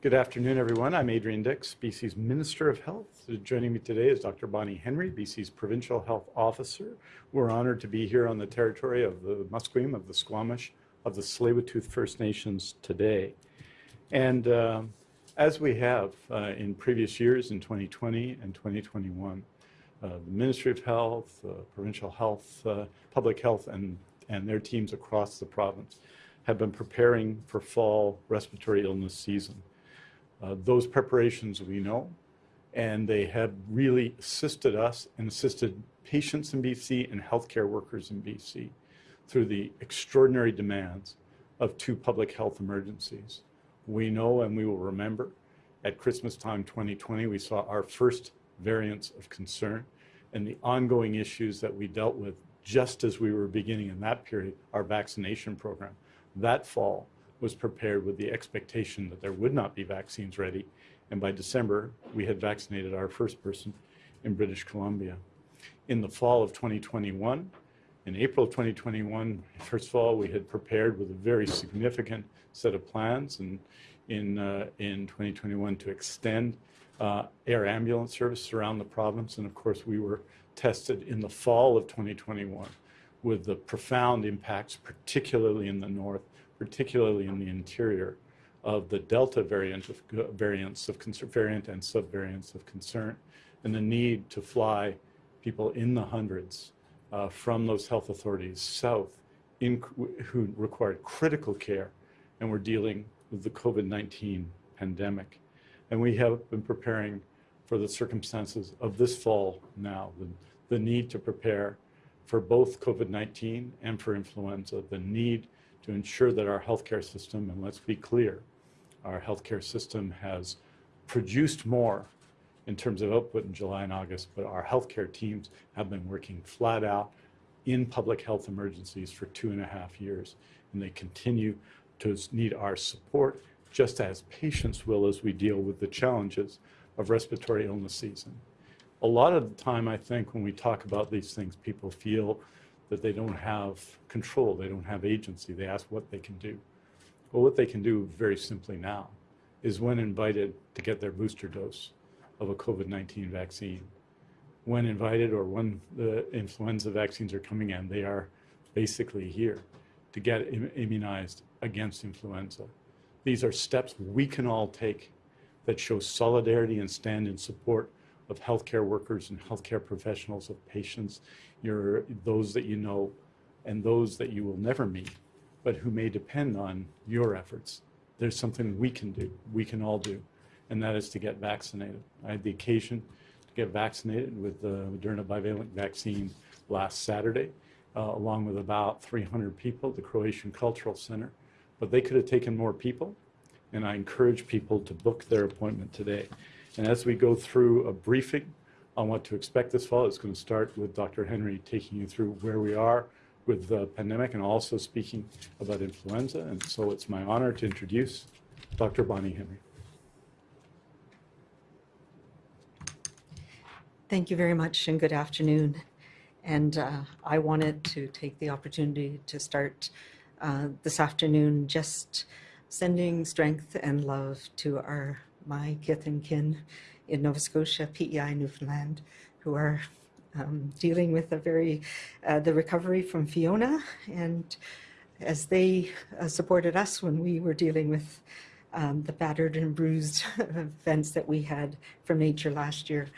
Good afternoon, everyone. I'm Adrian Dix, BC's Minister of Health. Joining me today is Dr. Bonnie Henry, BC's Provincial Health Officer. We're honored to be here on the territory of the Musqueam, of the Squamish, of the Tsleil-Waututh First Nations today. And uh, as we have uh, in previous years in 2020 and 2021, uh, the Ministry of Health, uh, Provincial Health, uh, Public Health, and, and their teams across the province have been preparing for fall respiratory illness season. Uh, those preparations we know, and they have really assisted us and assisted patients in BC and healthcare workers in BC through the extraordinary demands of two public health emergencies. We know and we will remember at Christmas time 2020, we saw our first variants of concern and the ongoing issues that we dealt with just as we were beginning in that period, our vaccination program. That fall, was prepared with the expectation that there would not be vaccines ready. And by December, we had vaccinated our first person in British Columbia. In the fall of 2021, in April of 2021, first of all, we had prepared with a very significant set of plans and in, uh, in 2021 to extend uh, air ambulance service around the province. And of course, we were tested in the fall of 2021 with the profound impacts, particularly in the north, particularly in the interior, of the Delta variant of variants of concern, variant and subvariants of concern, and the need to fly people in the hundreds uh, from those health authorities south in, who required critical care and were dealing with the COVID-19 pandemic. And we have been preparing for the circumstances of this fall now, the, the need to prepare for both COVID-19 and for influenza, the need to ensure that our healthcare system, and let's be clear, our healthcare system has produced more in terms of output in July and August, but our healthcare teams have been working flat out in public health emergencies for two and a half years, and they continue to need our support, just as patients will as we deal with the challenges of respiratory illness season. A lot of the time, I think, when we talk about these things, people feel that they don't have control, they don't have agency. They ask what they can do. Well, what they can do very simply now is when invited to get their booster dose of a COVID-19 vaccine. When invited or when the influenza vaccines are coming in, they are basically here to get Im immunized against influenza. These are steps we can all take that show solidarity and stand in support of healthcare workers and healthcare professionals, of patients, your, those that you know and those that you will never meet, but who may depend on your efforts. There's something we can do, we can all do, and that is to get vaccinated. I had the occasion to get vaccinated with the Moderna bivalent vaccine last Saturday, uh, along with about 300 people at the Croatian Cultural Center, but they could have taken more people, and I encourage people to book their appointment today. And as we go through a briefing on what to expect this fall, it's going to start with Dr. Henry taking you through where we are with the pandemic and also speaking about influenza. And so it's my honor to introduce Dr. Bonnie Henry. Thank you very much and good afternoon. And uh, I wanted to take the opportunity to start uh, this afternoon just sending strength and love to our my kith and kin in Nova Scotia, PEI, Newfoundland, who are um, dealing with a very, uh, the recovery from Fiona. And as they uh, supported us when we were dealing with um, the battered and bruised events that we had from nature last year,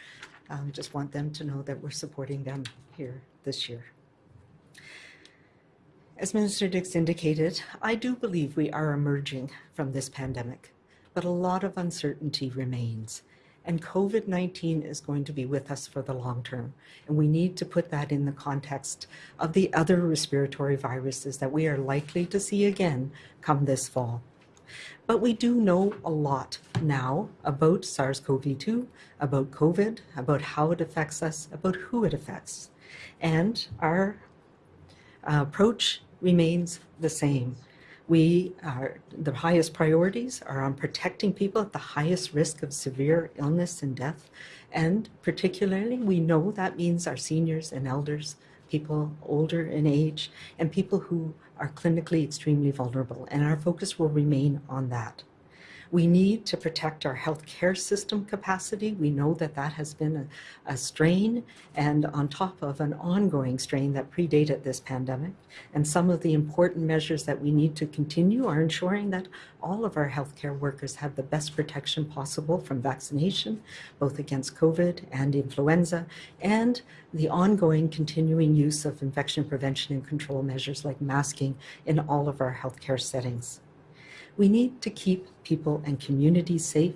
um, just want them to know that we're supporting them here this year. As Minister Dix indicated, I do believe we are emerging from this pandemic but a lot of uncertainty remains. And COVID-19 is going to be with us for the long term. And we need to put that in the context of the other respiratory viruses that we are likely to see again come this fall. But we do know a lot now about SARS-CoV-2, about COVID, about how it affects us, about who it affects. And our uh, approach remains the same. We are, the highest priorities are on protecting people at the highest risk of severe illness and death. And particularly, we know that means our seniors and elders, people older in age, and people who are clinically extremely vulnerable. And our focus will remain on that. We need to protect our healthcare system capacity. We know that that has been a, a strain and on top of an ongoing strain that predated this pandemic. And some of the important measures that we need to continue are ensuring that all of our healthcare workers have the best protection possible from vaccination, both against COVID and influenza, and the ongoing continuing use of infection prevention and control measures like masking in all of our healthcare settings. We need to keep people and communities safe,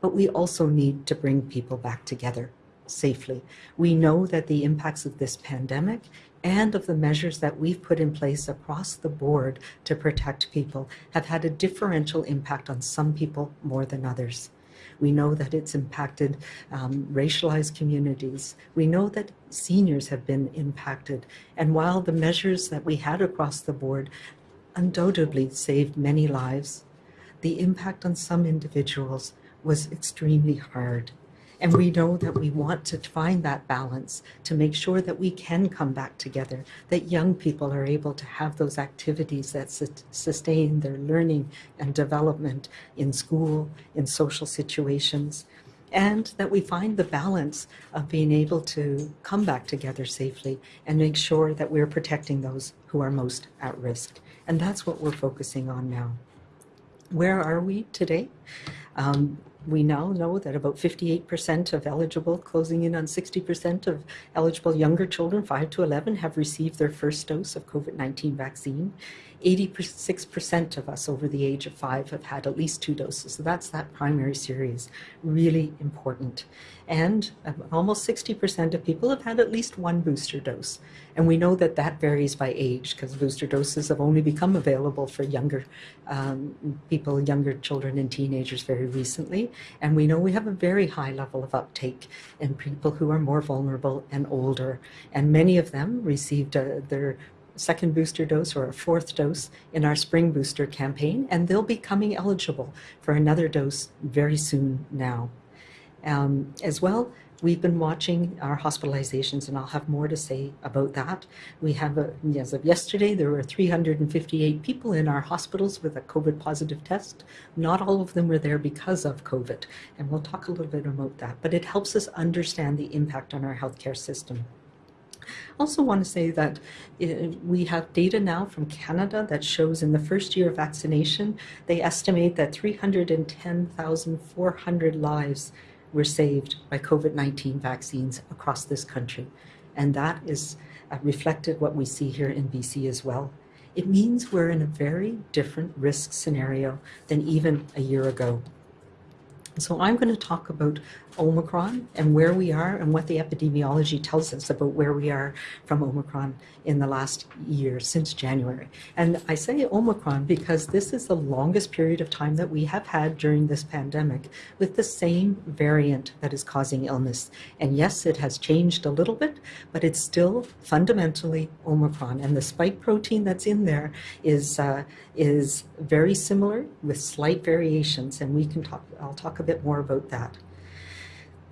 but we also need to bring people back together safely. We know that the impacts of this pandemic and of the measures that we've put in place across the board to protect people have had a differential impact on some people more than others. We know that it's impacted um, racialized communities. We know that seniors have been impacted. And while the measures that we had across the board undoubtedly saved many lives, the impact on some individuals was extremely hard. And we know that we want to find that balance to make sure that we can come back together, that young people are able to have those activities that su- sustain their learning and development in school, in social situations, and that we find the balance of being able to come back together safely and make sure that we're protecting those who are most at risk. And that's what we're focusing on now. Where are we today? Um, we now know that about 58% of eligible, closing in on 60% of eligible younger children, 5 to 11, have received their first dose of COVID 19 vaccine. 86% of us over the age of 5 have had at least two doses. So that's that primary series, really important. And um, almost 60% of people have had at least one booster dose. And we know that that varies by age because booster doses have only become available for younger um, people, younger children and teenagers very recently. And we know we have a very high level of uptake in people who are more vulnerable and older. And many of them received uh, their second booster dose or a fourth dose in our spring booster campaign, and they'll be coming eligible for another dose very soon now. Um, as well, we've been watching our hospitalizations, and I'll have more to say about that. We have, a, as of yesterday, there were 358 people in our hospitals with a COVID positive test. Not all of them were there because of COVID, and we'll talk a little bit about that. But it helps us understand the impact on our healthcare system. Also want to say that uh, we have data now from Canada that shows in the first year of vaccination, they estimate that 310,400 lives were saved by COVID-19 vaccines across this country. And that is uh, reflected what we see here in BC as well. It means we're in a very different risk scenario than even a year ago. So I'm going to talk about Omicron and where we are and what the epidemiology tells us about where we are from Omicron in the last year since January. And I say Omicron because this is the longest period of time that we have had during this pandemic with the same variant that is causing illness. And yes, it has changed a little bit, but it's still fundamentally Omicron. And the spike protein that's in there is uh, is very similar with slight variations. And we can talk. I'll talk a bit more about that.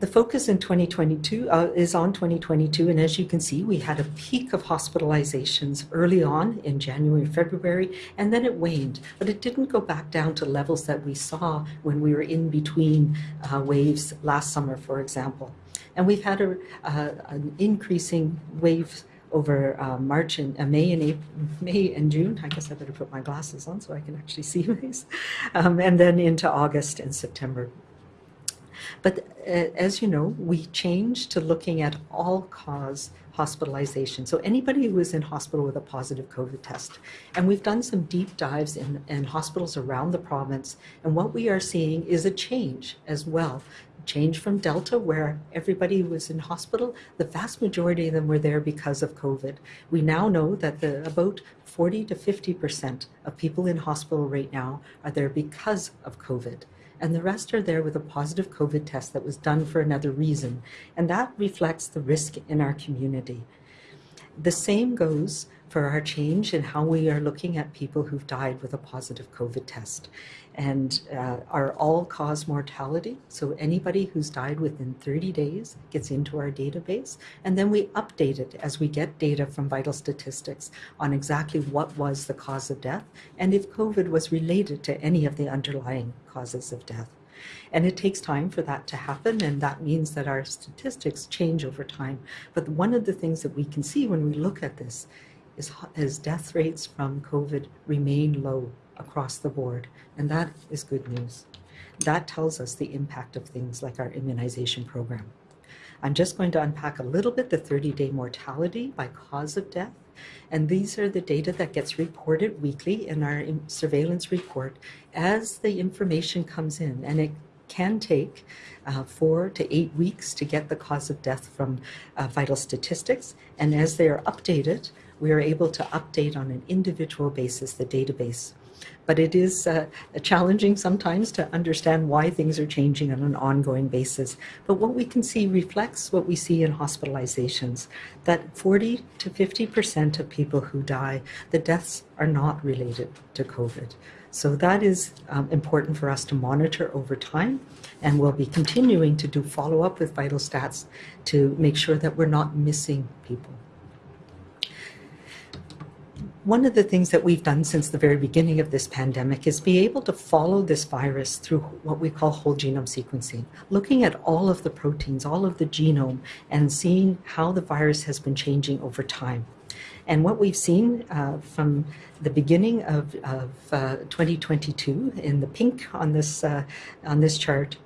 The focus in 2022 uh, is on 2022, and as you can see, we had a peak of hospitalizations early on in January, February, and then it waned. But it didn't go back down to levels that we saw when we were in between uh, waves last summer, for example. And we've had a, uh, an increasing wave over uh, March and uh, May and April, May and June. I guess I better put my glasses on so I can actually see these. Um, and then into August and September. But uh, as you know, we changed to looking at all cause hospitalization. So anybody who is in hospital with a positive COVID test. And we've done some deep dives in, in hospitals around the province. And what we are seeing is a change as well. Change from Delta, where everybody was in hospital, the vast majority of them were there because of COVID. We now know that the about 40 to 50% of people in hospital right now are there because of COVID and the rest are there with a positive COVID test that was done for another reason. And that reflects the risk in our community. The same goes for our change in how we are looking at people who've died with a positive COVID test. And uh, our all-cause mortality, so anybody who's died within 30 days gets into our database, and then we update it as we get data from vital statistics on exactly what was the cause of death and if COVID was related to any of the underlying causes of death. And it takes time for that to happen, and that means that our statistics change over time. But one of the things that we can see when we look at this is death rates from COVID remain low across the board, and that is good news. That tells us the impact of things like our immunization program. I'm just going to unpack a little bit the 30-day mortality by cause of death. And these are the data that gets reported weekly in our surveillance report as the information comes in. And it can take uh, four to eight weeks to get the cause of death from uh, vital statistics. And as they are updated, we are able to update on an individual basis the database. But it is uh, challenging sometimes to understand why things are changing on an ongoing basis. But what we can see reflects what we see in hospitalizations, that 40 to 50% of people who die, the deaths are not related to COVID. So that is um, important for us to monitor over time, and we'll be continuing to do follow-up with vital stats to make sure that we're not missing people one of the things that we've done since the very beginning of this pandemic is be able to follow this virus through what we call whole genome sequencing, looking at all of the proteins, all of the genome, and seeing how the virus has been changing over time. And what we've seen uh, from the beginning of, of uh, 2022 in the pink on this, uh, on this chart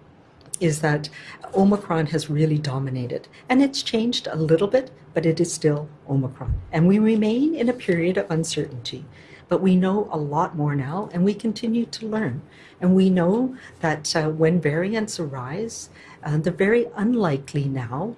is that Omicron has really dominated. And it's changed a little bit, but it is still Omicron. And we remain in a period of uncertainty. But we know a lot more now, and we continue to learn. And we know that uh, when variants arise, uh, they're very unlikely now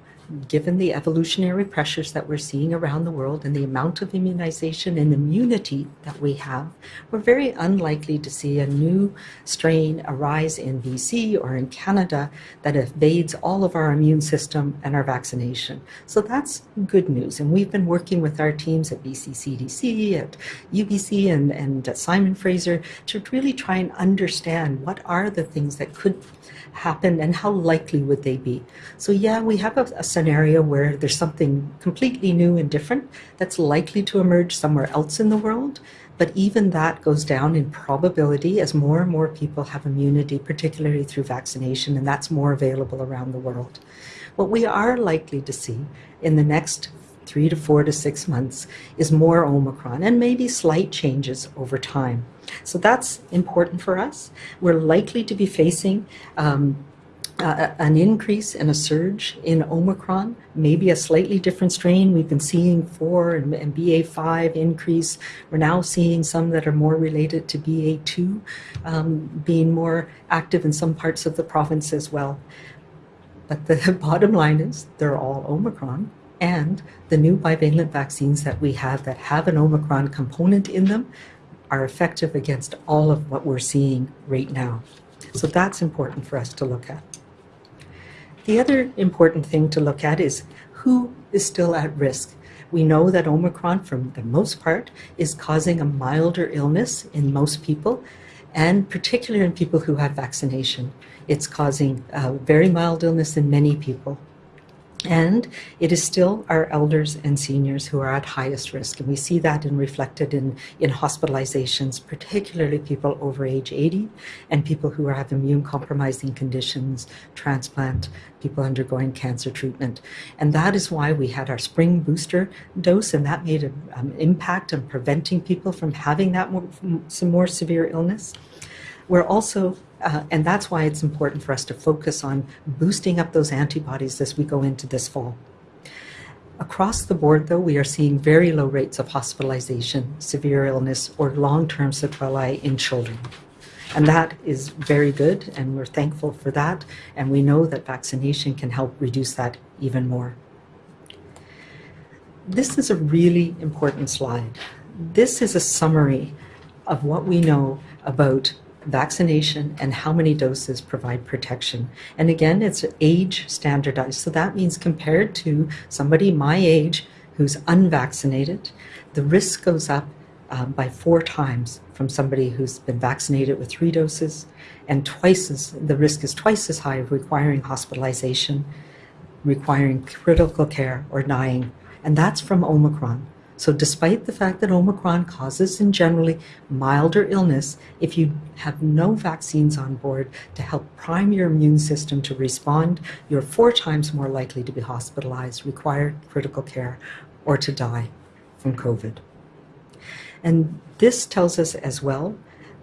given the evolutionary pressures that we're seeing around the world and the amount of immunization and immunity that we have, we're very unlikely to see a new strain arise in BC or in Canada that evades all of our immune system and our vaccination. So that's good news. And we've been working with our teams at BC CDC, at UBC, and, and at Simon Fraser to really try and understand what are the things that could happen and how likely would they be. So yeah, we have a, a scenario where there's something completely new and different that's likely to emerge somewhere else in the world. But even that goes down in probability as more and more people have immunity, particularly through vaccination, and that's more available around the world. What we are likely to see in the next three to four to six months is more Omicron and maybe slight changes over time. So that's important for us. We're likely to be facing um, uh, an increase and a surge in Omicron, maybe a slightly different strain. We've been seeing 4 and, and BA5 increase. We're now seeing some that are more related to BA2 um, being more active in some parts of the province as well. But the bottom line is they're all Omicron and the new bivalent vaccines that we have that have an Omicron component in them are effective against all of what we're seeing right now. So that's important for us to look at. The other important thing to look at is who is still at risk. We know that Omicron, for the most part, is causing a milder illness in most people, and particularly in people who have vaccination. It's causing a very mild illness in many people. And it is still our elders and seniors who are at highest risk. And we see that in reflected in, in hospitalizations, particularly people over age 80 and people who have immune compromising conditions, transplant, people undergoing cancer treatment. And that is why we had our spring booster dose and that made an um, impact on preventing people from having that more, some more severe illness. We're also uh, and that's why it's important for us to focus on boosting up those antibodies as we go into this fall. Across the board, though, we are seeing very low rates of hospitalization, severe illness, or long-term sequelae in children. And that is very good, and we're thankful for that. And we know that vaccination can help reduce that even more. This is a really important slide. This is a summary of what we know about vaccination and how many doses provide protection. And again, it's age standardized. So that means compared to somebody my age who's unvaccinated, the risk goes up um, by four times from somebody who's been vaccinated with three doses, and twice as the risk is twice as high of requiring hospitalization, requiring critical care, or dying. And that's from Omicron. So, despite the fact that Omicron causes in generally milder illness, if you have no vaccines on board to help prime your immune system to respond, you're four times more likely to be hospitalized, require critical care, or to die from COVID. And this tells us as well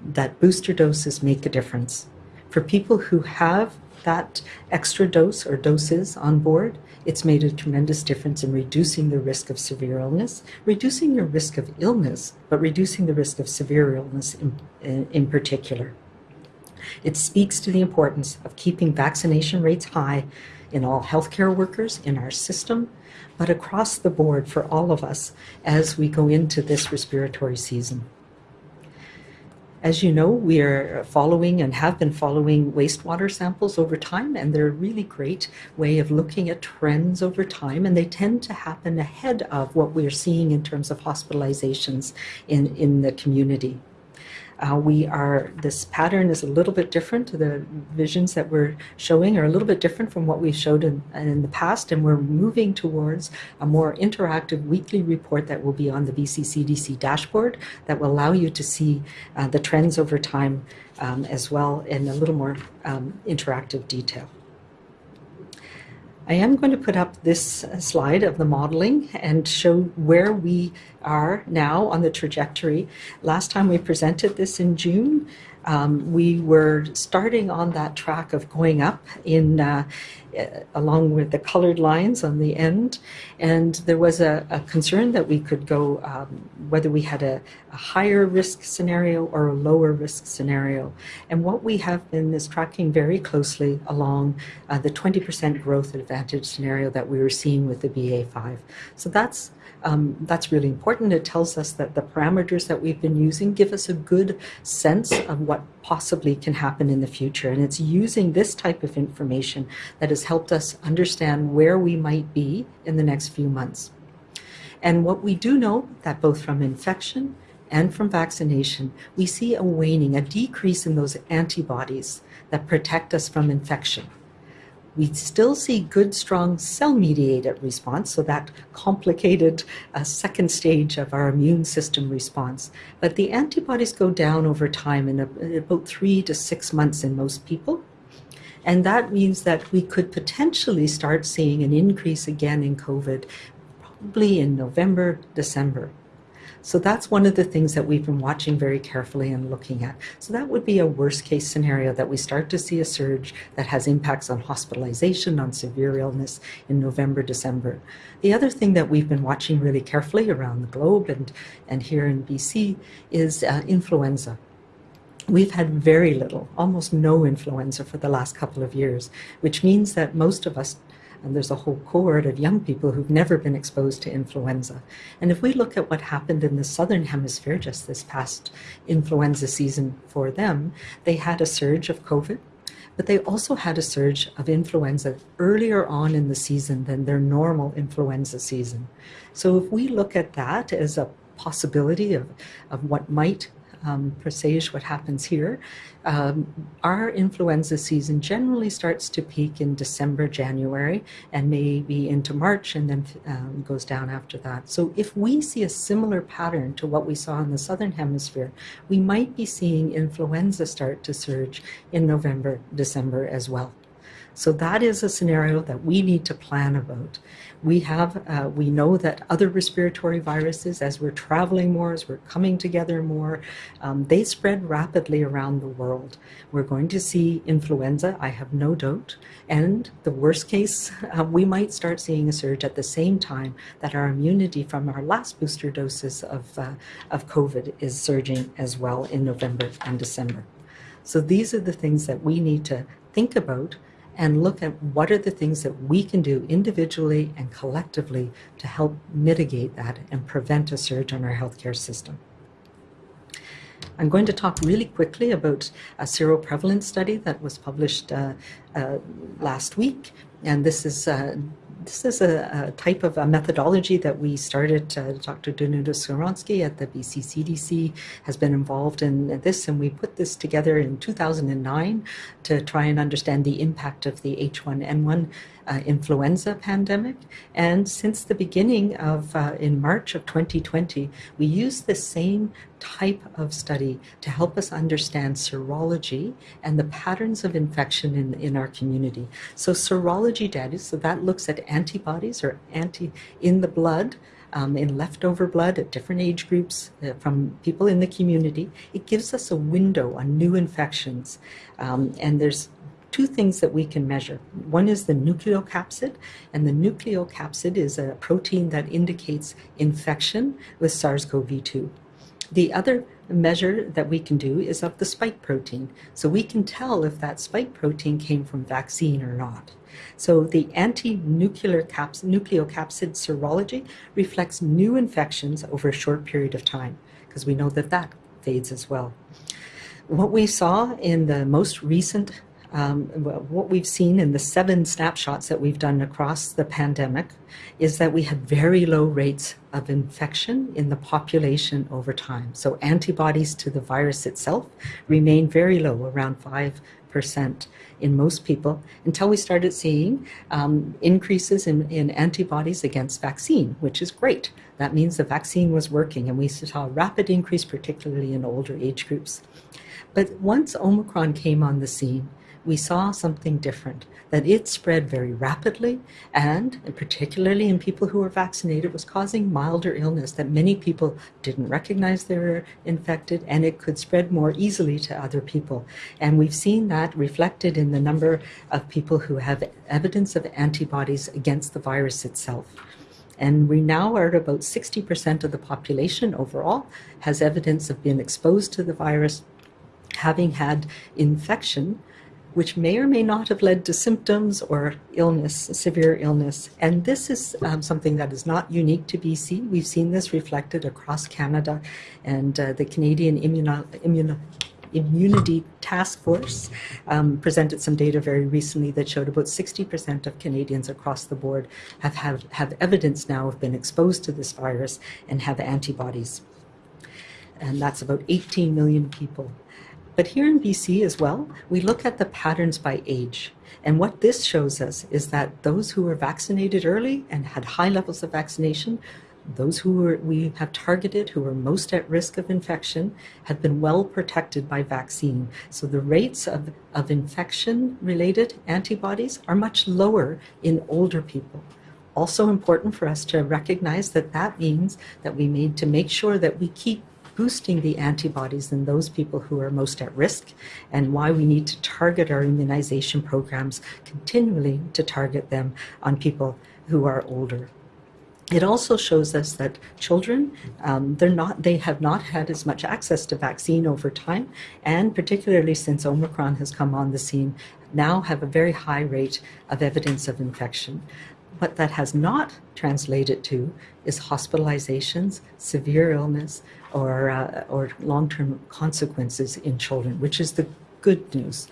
that booster doses make a difference. For people who have that extra dose or doses on board, it's made a tremendous difference in reducing the risk of severe illness, reducing your risk of illness, but reducing the risk of severe illness in, in, in particular. It speaks to the importance of keeping vaccination rates high in all healthcare workers in our system, but across the board for all of us as we go into this respiratory season. As you know, we are following and have been following wastewater samples over time, and they're a really great way of looking at trends over time, and they tend to happen ahead of what we're seeing in terms of hospitalizations in, in the community. Uh, we are, this pattern is a little bit different. The visions that we're showing are a little bit different from what we showed in, in the past, and we're moving towards a more interactive weekly report that will be on the BC CDC dashboard that will allow you to see uh, the trends over time um, as well in a little more um, interactive detail. I am going to put up this slide of the modeling and show where we are now on the trajectory. Last time we presented this in June, um, we were starting on that track of going up in uh, along with the colored lines on the end. And there was a, a concern that we could go um, whether we had a, a, higher risk scenario or a lower risk scenario. And what we have been is tracking very closely along uh, the 20% growth advantage scenario that we were seeing with the BA5. So that's um, that's really important. It tells us that the parameters that we've been using give us a good sense of what possibly can happen in the future. And it's using this type of information that has helped us understand where we might be in the next few months. And what we do know that both from infection and from vaccination, we see a waning, a decrease in those antibodies that protect us from infection we still see good, strong cell-mediated response, so that complicated uh, second stage of our immune system response. But the antibodies go down over time in, a, in about three to six months in most people. And that means that we could potentially start seeing an increase again in COVID probably in November, December. So that's one of the things that we've been watching very carefully and looking at. So that would be a worst case scenario that we start to see a surge that has impacts on hospitalization, on severe illness in November, December. The other thing that we've been watching really carefully around the globe and, and here in BC is uh, influenza. We've had very little, almost no influenza for the last couple of years, which means that most of us and there's a whole cohort of young people who've never been exposed to influenza. And if we look at what happened in the southern hemisphere just this past influenza season for them, they had a surge of COVID, but they also had a surge of influenza earlier on in the season than their normal influenza season. So if we look at that as a possibility of, of what might um, presage what happens here. Um, our influenza season generally starts to peak in December, January, and maybe into March and then um, goes down after that. So if we see a similar pattern to what we saw in the Southern Hemisphere, we might be seeing influenza start to surge in November, December as well. So that is a scenario that we need to plan about. We have, uh, we know that other respiratory viruses, as we're traveling more, as we're coming together more, um, they spread rapidly around the world. We're going to see influenza, I have no doubt, and the worst case, uh, we might start seeing a surge at the same time that our immunity from our last booster doses of, uh, of COVID is surging as well in November and December. So these are the things that we need to think about and look at what are the things that we can do individually and collectively to help mitigate that and prevent a surge on our healthcare system. I'm going to talk really quickly about a seroprevalence study that was published uh, uh, last week. And this is uh, this is a, a, type of a methodology that we started. Uh, Dr. Danuta Skowronski at the BC CDC has been involved in this, and we put this together in 2009 to try and understand the impact of the H1N1 uh, influenza pandemic. And since the beginning of, uh, in March of 2020, we used the same type of study to help us understand serology and the patterns of infection in, in our community. So serology data, so that looks at antibodies or anti in the blood um, in leftover blood at different age groups uh, from people in the community. It gives us a window on new infections. Um, and there's two things that we can measure. One is the nucleocapsid, and the nucleocapsid is a protein that indicates infection with SARS-CoV-2. The other measure that we can do is of the spike protein. So we can tell if that spike protein came from vaccine or not. So the anti-nuclear caps nucleocapsid serology reflects new infections over a short period of time, because we know that that fades as well. What we saw in the most recent um, what we've seen in the seven snapshots that we've done across the pandemic is that we had very low rates of infection in the population over time. So antibodies to the virus itself remain very low, around 5% in most people, until we started seeing um, increases in, in antibodies against vaccine, which is great. That means the vaccine was working, and we saw a rapid increase, particularly in older age groups. But once Omicron came on the scene, we saw something different, that it spread very rapidly and, particularly in people who were vaccinated, was causing milder illness that many people didn't recognize they were infected and it could spread more easily to other people. And we've seen that reflected in the number of people who have evidence of antibodies against the virus itself. And we now are at about 60% of the population overall has evidence of being exposed to the virus, having had infection which may or may not have led to symptoms or illness, severe illness. And this is um, something that is not unique to BC. We've seen this reflected across Canada and uh, the Canadian Immuno Immuno Immunity Task Force um, presented some data very recently that showed about 60% of Canadians across the board have, have, have evidence now of been exposed to this virus and have antibodies. And that's about 18 million people. But here in BC as well, we look at the patterns by age. And what this shows us is that those who were vaccinated early and had high levels of vaccination, those who were, we have targeted who are most at risk of infection have been well protected by vaccine. So the rates of, of infection related antibodies are much lower in older people. Also important for us to recognize that that means that we need to make sure that we keep boosting the antibodies in those people who are most at risk and why we need to target our immunization programs continually to target them on people who are older. It also shows us that children, um, they're not, they have not had as much access to vaccine over time, and particularly since Omicron has come on the scene, now have a very high rate of evidence of infection. What that has not translated to is hospitalizations, severe illness, or, uh, or long-term consequences in children, which is the good news.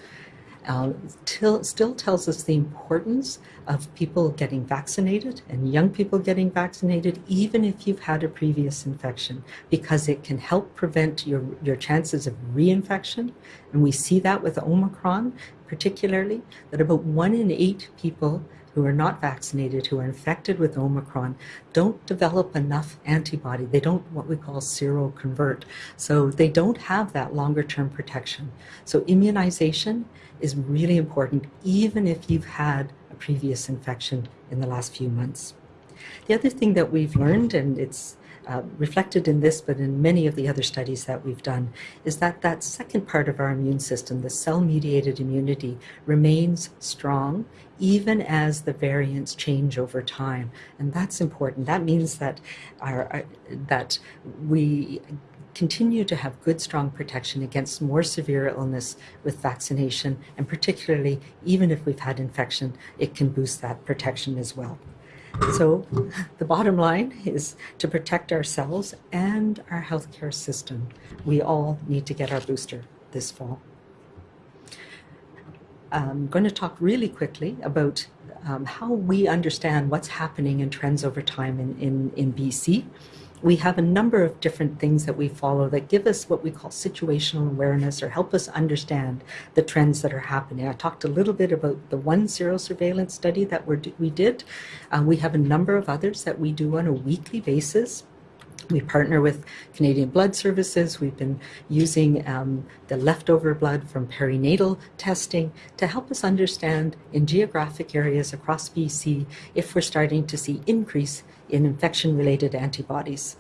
Uh, till, still tells us the importance of people getting vaccinated and young people getting vaccinated, even if you've had a previous infection, because it can help prevent your, your chances of reinfection. And we see that with Omicron, particularly, that about one in eight people who are not vaccinated, who are infected with Omicron, don't develop enough antibody. They don't what we call seroconvert. So they don't have that longer term protection. So immunization is really important, even if you've had a previous infection in the last few months. The other thing that we've learned, and it's uh, reflected in this, but in many of the other studies that we've done, is that that second part of our immune system, the cell-mediated immunity, remains strong even as the variants change over time. And that's important. That means that, our, our that we continue to have good, strong protection against more severe illness with vaccination, and particularly, even if we've had infection, it can boost that protection as well. So the bottom line is to protect ourselves and our healthcare system. We all need to get our booster this fall. I'm going to talk really quickly about um, how we understand what's happening in trends over time in, in, in BC, we have a number of different things that we follow that give us what we call situational awareness or help us understand the trends that are happening. I talked a little bit about the one serosurveillance study that we did. Uh, we have a number of others that we do on a weekly basis. We partner with Canadian Blood Services. We've been using um, the leftover blood from perinatal testing to help us understand in geographic areas across BC if we're starting to see increase in infection-related antibodies.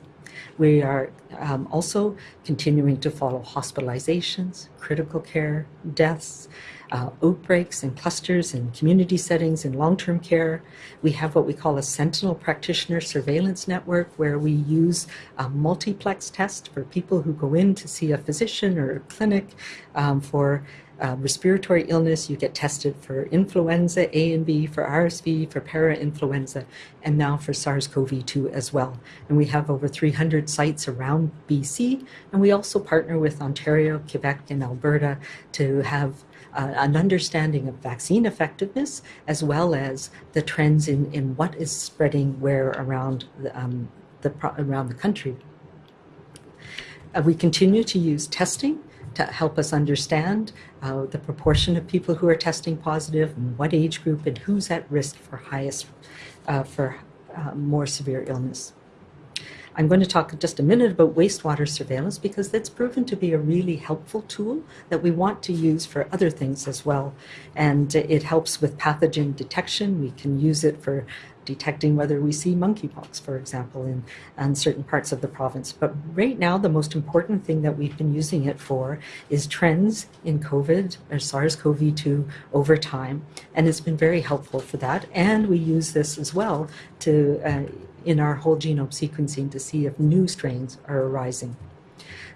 We are um, also continuing to follow hospitalizations, critical care, deaths, uh, outbreaks and clusters in community settings in long-term care. We have what we call a Sentinel Practitioner Surveillance Network where we use a multiplex test for people who go in to see a physician or a clinic um, for uh, respiratory illness, you get tested for influenza A and B, for RSV, for parainfluenza, and now for SARS-CoV-2 as well. And we have over 300 sites around BC, and we also partner with Ontario, Quebec, and Alberta to have uh, an understanding of vaccine effectiveness as well as the trends in, in what is spreading where around the, um, the around the country. Uh, we continue to use testing to help us understand uh, the proportion of people who are testing positive and what age group and who's at risk for highest uh, for uh, more severe illness. I'm going to talk just a minute about wastewater surveillance because that's proven to be a really helpful tool that we want to use for other things as well. And it helps with pathogen detection. We can use it for detecting whether we see monkeypox, for example, in, in certain parts of the province. But right now, the most important thing that we've been using it for is trends in COVID or SARS-CoV-2 over time. And it's been very helpful for that. And we use this as well to uh, in our whole genome sequencing to see if new strains are arising.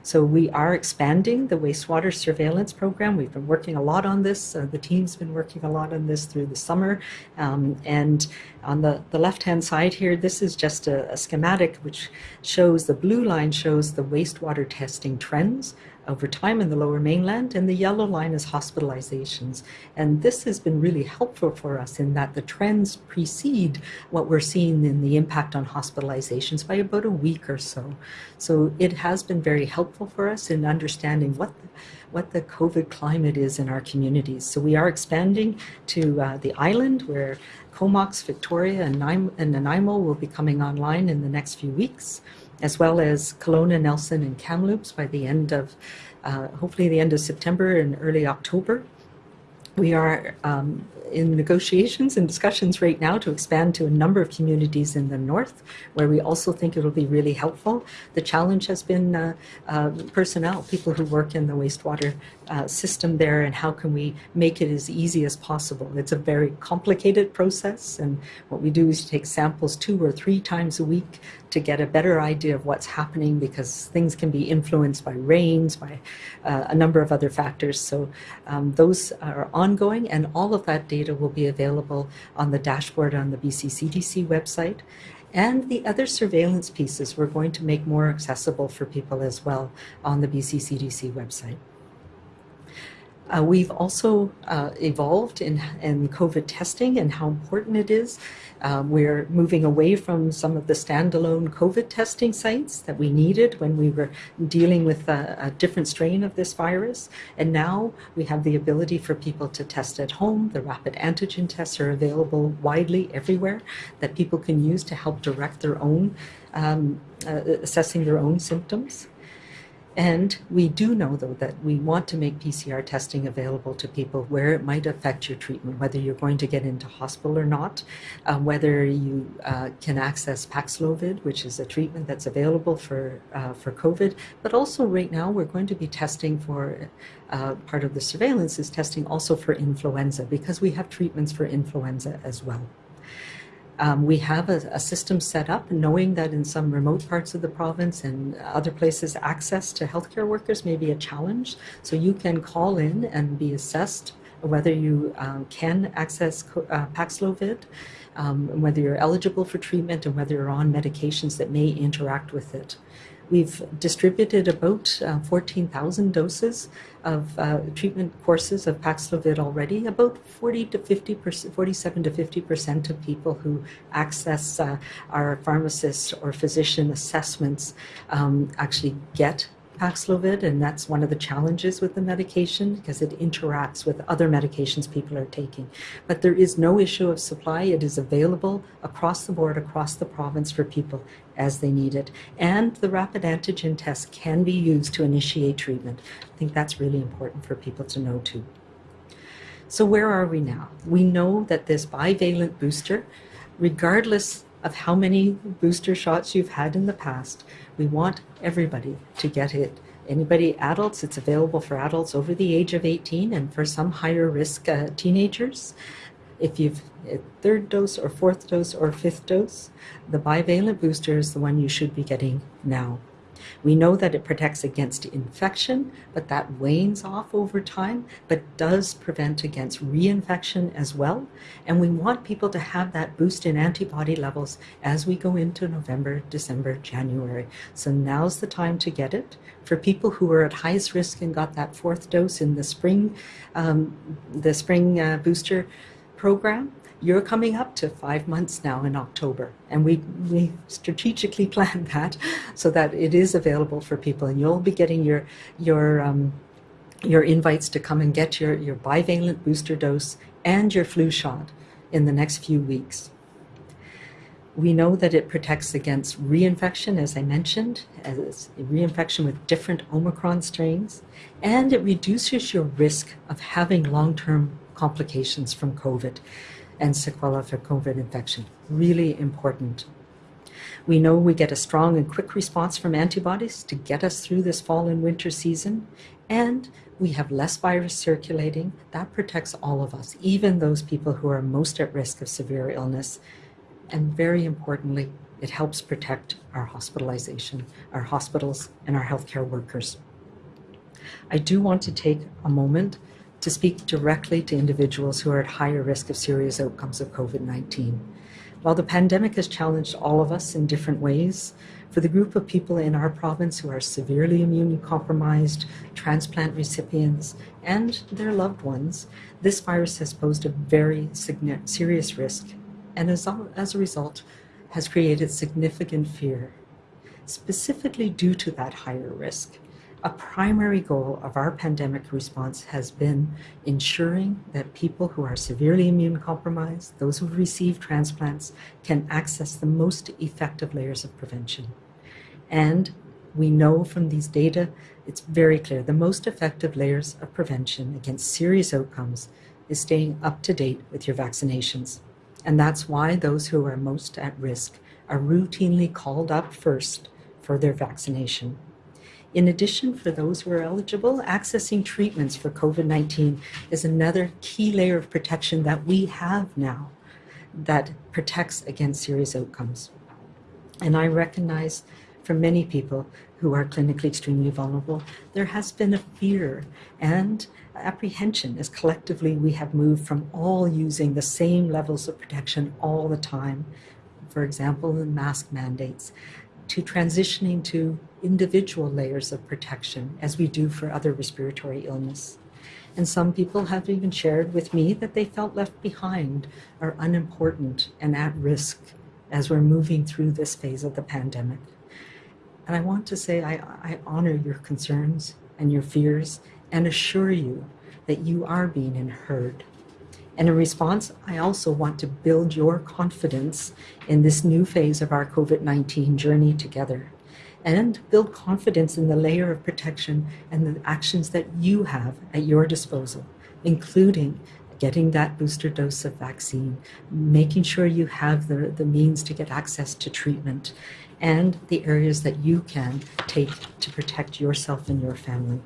So we are expanding the wastewater surveillance program. We've been working a lot on this. Uh, the team's been working a lot on this through the summer. Um, and on the, the left-hand side here, this is just a, a schematic which shows, the blue line shows the wastewater testing trends over time in the lower mainland, and the yellow line is hospitalizations. And this has been really helpful for us in that the trends precede what we're seeing in the impact on hospitalizations by about a week or so. So it has been very helpful for us in understanding what the, what the COVID climate is in our communities. So we are expanding to uh, the island where Comox, Victoria, and, Nanaimo will be coming online in the next few weeks as well as Kelowna, Nelson, and Kamloops by the end of, uh, hopefully the end of September and early October. We are um, in negotiations and discussions right now to expand to a number of communities in the north where we also think it'll be really helpful. The challenge has been uh, uh, personnel, people who work in the wastewater uh, system there and how can we make it as easy as possible. It's a very complicated process and what we do is take samples two or three times a week to get a better idea of what's happening because things can be influenced by rains, by uh, a number of other factors. So um, those are ongoing and all of that data will be available on the dashboard on the BC CDC website. And the other surveillance pieces we're going to make more accessible for people as well on the BC CDC website. Uh, we've also uh, evolved in, in COVID testing and how important it is. Um, we're moving away from some of the standalone COVID testing sites that we needed when we were dealing with a, a different strain of this virus. And now we have the ability for people to test at home. The rapid antigen tests are available widely everywhere that people can use to help direct their own, um, uh, assessing their own symptoms. And we do know, though, that we want to make PCR testing available to people where it might affect your treatment, whether you're going to get into hospital or not, uh, whether you uh, can access Paxlovid, which is a treatment that's available for, uh, for COVID. But also right now, we're going to be testing for, uh, part of the surveillance is testing also for influenza, because we have treatments for influenza as well. Um, we have a, a, system set up knowing that in some remote parts of the province and other places access to healthcare workers may be a challenge. So you can call in and be assessed whether you um, can access uh, Paxlovid, um, whether you're eligible for treatment and whether you're on medications that may interact with it. We've distributed about uh, 14,000 doses of uh, treatment courses of Paxlovid already. About 40 to 50 percent, 47 to 50 percent of people who access uh, our pharmacist or physician assessments um, actually get Paxlovid, and that's one of the challenges with the medication because it interacts with other medications people are taking. But there is no issue of supply. It is available across the board, across the province for people as they need it. And the rapid antigen test can be used to initiate treatment. I think that's really important for people to know too. So where are we now? We know that this bivalent booster, regardless of how many booster shots you've had in the past, we want everybody to get it. Anybody, adults, it's available for adults over the age of 18 and for some higher risk uh, teenagers. If you've a third dose or fourth dose or fifth dose, the bivalent booster is the one you should be getting now. We know that it protects against infection, but that wanes off over time, but does prevent against reinfection as well. And we want people to have that boost in antibody levels as we go into November, December, January. So now's the time to get it. For people who are at highest risk and got that fourth dose in the spring, um, the spring uh, booster program, you're coming up to five months now in October. And we, we strategically planned that so that it is available for people and you'll be getting your, your, um, your invites to come and get your, your bivalent booster dose and your flu shot in the next few weeks. We know that it protects against reinfection, as I mentioned, as reinfection with different Omicron strains, and it reduces your risk of having long-term complications from COVID and sequela for COVID infection. Really important. We know we get a strong and quick response from antibodies to get us through this fall and winter season, and we have less virus circulating. That protects all of us, even those people who are most at risk of severe illness. And very importantly, it helps protect our hospitalization, our hospitals, and our healthcare workers. I do want to take a moment to speak directly to individuals who are at higher risk of serious outcomes of COVID-19. While the pandemic has challenged all of us in different ways, for the group of people in our province who are severely immunocompromised, transplant recipients, and their loved ones, this virus has posed a very serious risk and as a, as a result has created significant fear, specifically due to that higher risk. A primary goal of our pandemic response has been ensuring that people who are severely immune compromised, those who receive transplants, can access the most effective layers of prevention. And we know from these data, it's very clear, the most effective layers of prevention against serious outcomes is staying up to date with your vaccinations. And that's why those who are most at risk are routinely called up first for their vaccination. In addition, for those who are eligible, accessing treatments for COVID-19 is another key layer of protection that we have now that protects against serious outcomes. And I recognize for many people who are clinically extremely vulnerable, there has been a fear and apprehension as collectively we have moved from all using the same levels of protection all the time, for example, the mask mandates, to transitioning to individual layers of protection as we do for other respiratory illness. And some people have even shared with me that they felt left behind or unimportant and at risk as we're moving through this phase of the pandemic. And I want to say I, I honor your concerns and your fears and assure you that you are being heard. And in response, I also want to build your confidence in this new phase of our COVID-19 journey together and build confidence in the layer of protection and the actions that you have at your disposal, including getting that booster dose of vaccine, making sure you have the, the means to get access to treatment, and the areas that you can take to protect yourself and your family.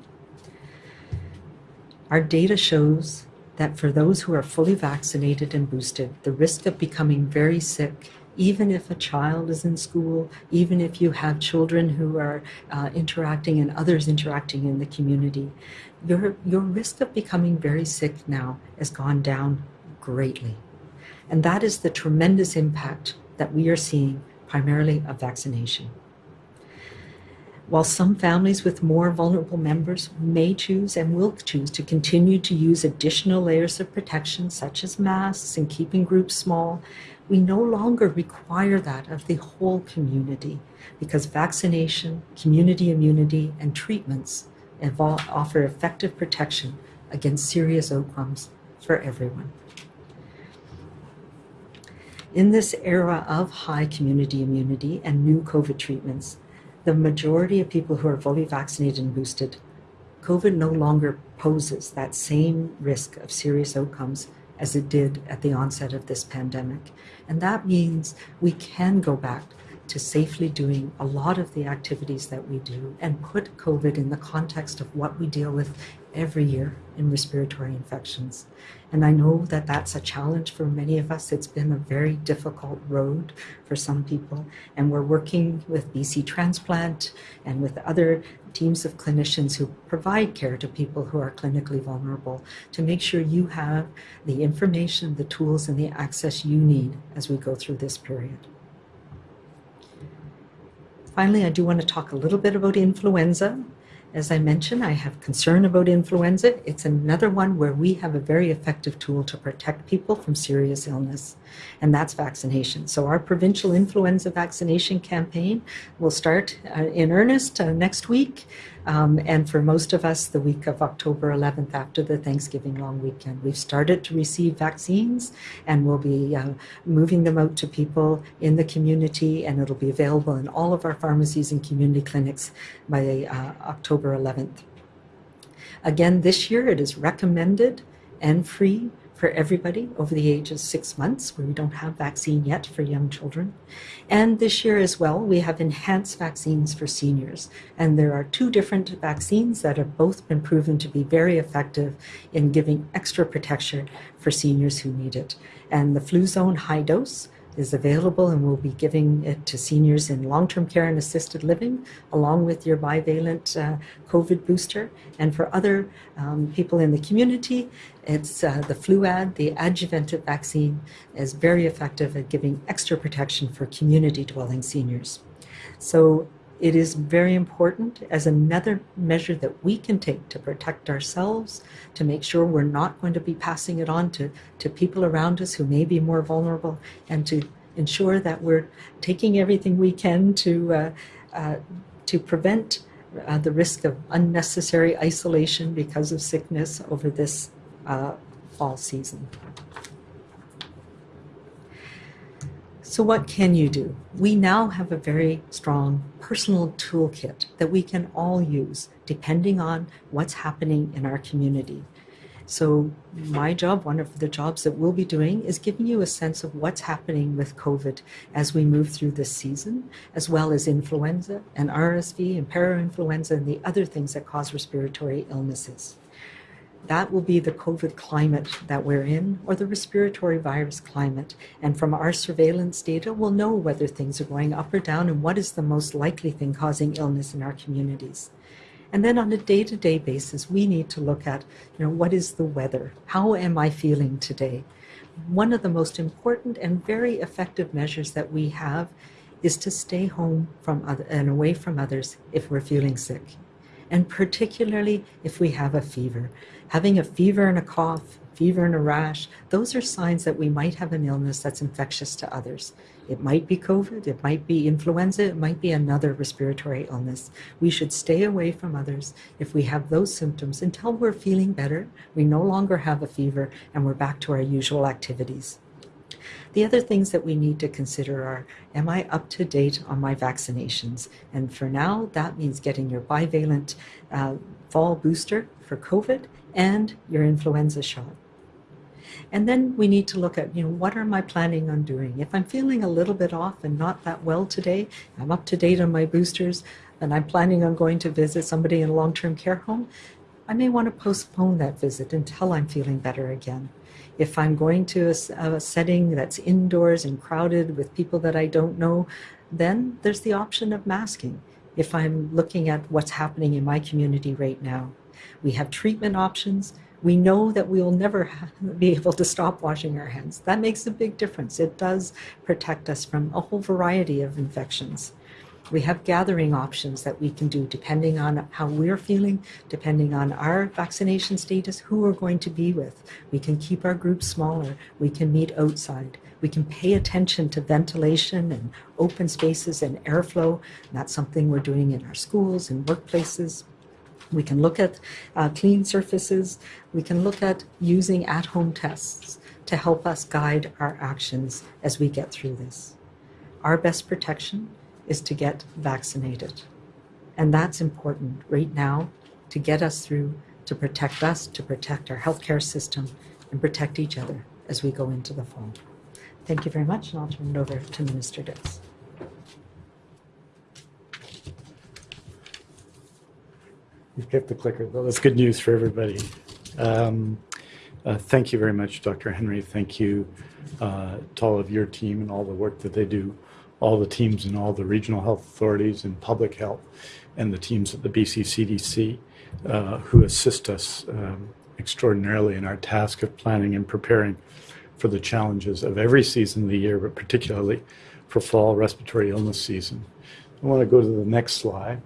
Our data shows that for those who are fully vaccinated and boosted, the risk of becoming very sick even if a child is in school, even if you have children who are uh, interacting and others interacting in the community, your, your risk of becoming very sick now has gone down greatly. And that is the tremendous impact that we are seeing primarily of vaccination. While some families with more vulnerable members may choose and will choose to continue to use additional layers of protection, such as masks and keeping groups small, we no longer require that of the whole community because vaccination, community immunity, and treatments offer effective protection against serious outcomes for everyone. In this era of high community immunity and new COVID treatments, the majority of people who are fully vaccinated and boosted, COVID no longer poses that same risk of serious outcomes as it did at the onset of this pandemic. And that means we can go back to safely doing a lot of the activities that we do and put COVID in the context of what we deal with every year in respiratory infections. And I know that that's a challenge for many of us. It's been a very difficult road for some people. And we're working with BC Transplant and with other teams of clinicians who provide care to people who are clinically vulnerable to make sure you have the information, the tools, and the access you need as we go through this period. Finally, I do want to talk a little bit about influenza. As I mentioned, I have concern about influenza. It's another one where we have a very effective tool to protect people from serious illness, and that's vaccination. So our provincial influenza vaccination campaign will start uh, in earnest uh, next week, um, and for most of us, the week of October 11th after the Thanksgiving long weekend. We've started to receive vaccines, and we'll be uh, moving them out to people in the community, and it'll be available in all of our pharmacies and community clinics by uh, October 11th. Again, this year it is recommended and free for everybody over the age of six months, where we don't have vaccine yet for young children. And this year as well, we have enhanced vaccines for seniors. And there are two different vaccines that have both been proven to be very effective in giving extra protection for seniors who need it. And the Fluzone high dose is available and we'll be giving it to seniors in long-term care and assisted living along with your bivalent uh, COVID booster. And for other um, people in the community, it's uh, the Fluad, the adjuvanted vaccine is very effective at giving extra protection for community dwelling seniors. So it is very important as another measure that we can take to protect ourselves, to make sure we're not going to be passing it on to, to people around us who may be more vulnerable, and to ensure that we're taking everything we can to, uh, uh, to prevent uh, the risk of unnecessary isolation because of sickness over this uh, fall season. So, what can you do? We now have a very strong personal toolkit that we can all use depending on what's happening in our community. So, my job, one of the jobs that we'll be doing, is giving you a sense of what's happening with COVID as we move through this season, as well as influenza and RSV and parainfluenza and the other things that cause respiratory illnesses. That will be the COVID climate that we're in, or the respiratory virus climate. And from our surveillance data, we'll know whether things are going up or down and what is the most likely thing causing illness in our communities. And then on a day-to-day basis, we need to look at, you know, what is the weather? How am I feeling today? One of the most important and very effective measures that we have is to stay home from other, and away from others if we're feeling sick. And particularly if we have a fever. Having a fever and a cough, fever and a rash, those are signs that we might have an illness that's infectious to others. It might be COVID, it might be influenza, it might be another respiratory illness. We should stay away from others if we have those symptoms until we're feeling better, we no longer have a fever, and we're back to our usual activities. The other things that we need to consider are Am I up to date on my vaccinations? And for now, that means getting your bivalent uh, fall booster for COVID and your influenza shot. And then we need to look at, you know, what am I planning on doing? If I'm feeling a little bit off and not that well today, I'm up to date on my boosters, and I'm planning on going to visit somebody in a long term care home, I may want to postpone that visit until I'm feeling better again. If I'm going to a, a setting that's indoors and crowded with people that I don't know, then there's the option of masking if I'm looking at what's happening in my community right now. We have treatment options we know that we will never be able to stop washing our hands. That makes a big difference. It does protect us from a whole variety of infections. We have gathering options that we can do depending on how we're feeling, depending on our vaccination status, who we're going to be with. We can keep our groups smaller. We can meet outside. We can pay attention to ventilation and open spaces and airflow. And that's something we're doing in our schools and workplaces. We can look at uh, clean surfaces. We can look at using at home tests to help us guide our actions as we get through this. Our best protection is to get vaccinated. And that's important right now to get us through, to protect us, to protect our healthcare system, and protect each other as we go into the fall. Thank you very much, and I'll turn it over to Minister Dix. You've kept the clicker, though. That's good news for everybody. Um, uh, thank you very much, Dr. Henry. Thank you uh, to all of your team and all the work that they do, all the teams in all the regional health authorities and public health, and the teams at the BC CDC uh, who assist us um, extraordinarily in our task of planning and preparing for the challenges of every season of the year, but particularly for fall respiratory illness season. I want to go to the next slide.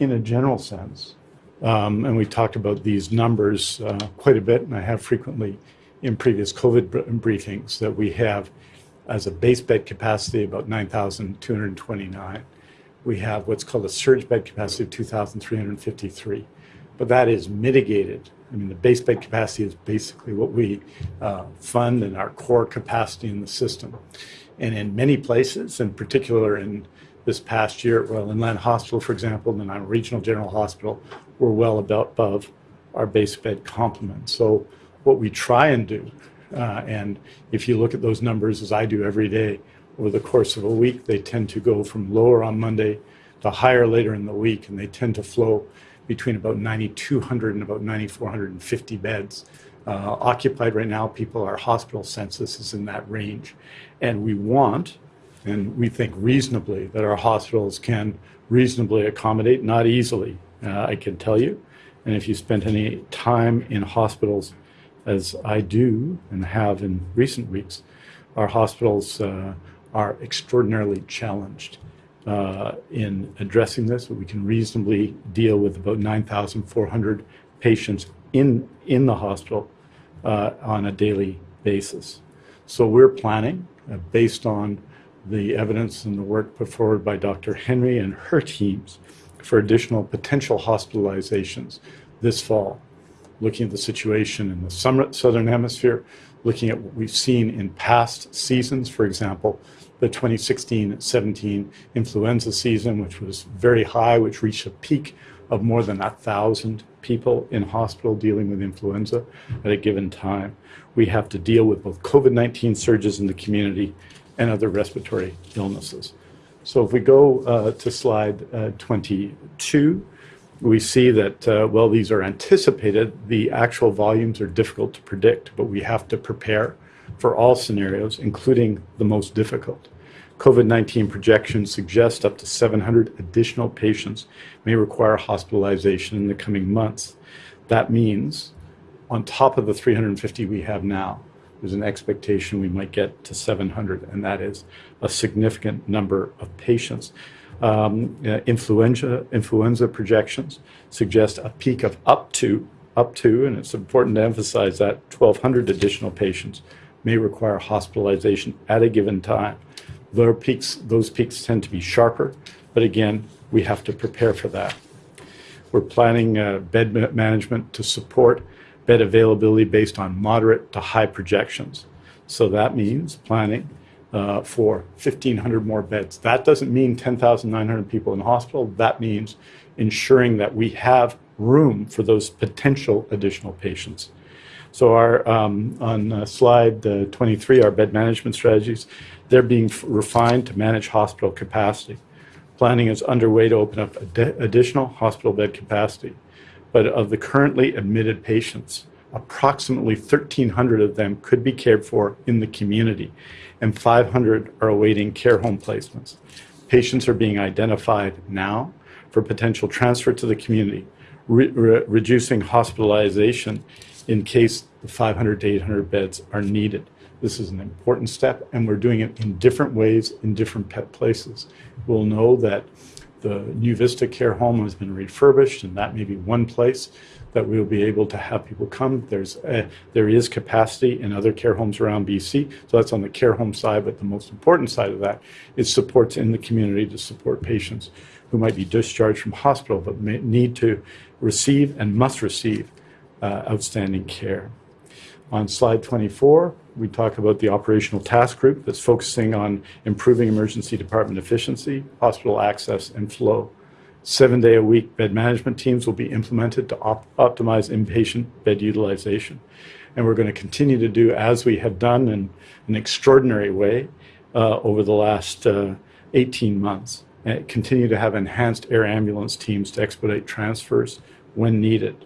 In a general sense, um, and we talked about these numbers uh, quite a bit, and I have frequently in previous COVID br- briefings that we have as a base bed capacity about 9,229. We have what's called a surge bed capacity of 2,353, but that is mitigated. I mean, the base bed capacity is basically what we uh, fund and our core capacity in the system. And in many places, in particular in this past year at Royal Inland Hospital, for example, and our regional general hospital, we're well above our base bed complement. So what we try and do, and if you look at those numbers as I do every day, over the course of a week, they tend to go from lower on Monday to higher later in the week, and they tend to flow between about 9,200 and about 9,450 beds. Uh, occupied right now, people, our hospital census is in that range. And we want, and we think reasonably, that our hospitals can reasonably accommodate, not easily, uh, I can tell you. And if you spent any time in hospitals, as I do and have in recent weeks, our hospitals uh, are extraordinarily challenged uh, in addressing this. We can reasonably deal with about 9,400 patients in, in the hospital uh, on a daily basis. So we're planning uh, based on the evidence and the work put forward by Dr. Henry and her teams for additional potential hospitalizations this fall, looking at the situation in the summer, southern hemisphere, looking at what we've seen in past seasons, for example, the 2016-17 influenza season, which was very high, which reached a peak of more than a thousand people in hospital dealing with influenza at a given time. We have to deal with both COVID-19 surges in the community and other respiratory illnesses. So if we go uh, to slide uh, 22, we see that, uh, well, these are anticipated. The actual volumes are difficult to predict, but we have to prepare for all scenarios, including the most difficult. COVID-19 projections suggest up to 700 additional patients may require hospitalization in the coming months. That means on top of the 350 we have now, there's an expectation we might get to 700, and that is a significant number of patients. Um, uh, influenza, influenza projections suggest a peak of up to, up to, and it's important to emphasize that 1,200 additional patients may require hospitalization at a given time. Their peaks, those peaks tend to be sharper, but again, we have to prepare for that. We're planning uh, bed management to support bed availability based on moderate to high projections. So that means planning uh, for 1,500 more beds. That doesn't mean 10,900 people in the hospital. That means ensuring that we have room for those potential additional patients. So our um, on uh, slide uh, 23, our bed management strategies, they're being refined to manage hospital capacity. Planning is underway to open up ad additional hospital bed capacity but of the currently admitted patients, approximately 1,300 of them could be cared for in the community, and 500 are awaiting care home placements. Patients are being identified now for potential transfer to the community, re re reducing hospitalization in case the 500 to 800 beds are needed. This is an important step, and we're doing it in different ways in different pet places. We'll know that the New Vista Care Home has been refurbished, and that may be one place that we'll be able to have people come. There's a, there is capacity in other care homes around BC, so that's on the care home side. But the most important side of that is supports in the community to support patients who might be discharged from hospital but may need to receive and must receive uh, outstanding care. On slide 24, we talk about the operational task group that's focusing on improving emergency department efficiency, hospital access, and flow. Seven day a week bed management teams will be implemented to op optimize inpatient bed utilization. And we're going to continue to do as we have done in an extraordinary way uh, over the last uh, 18 months. And continue to have enhanced air ambulance teams to expedite transfers when needed.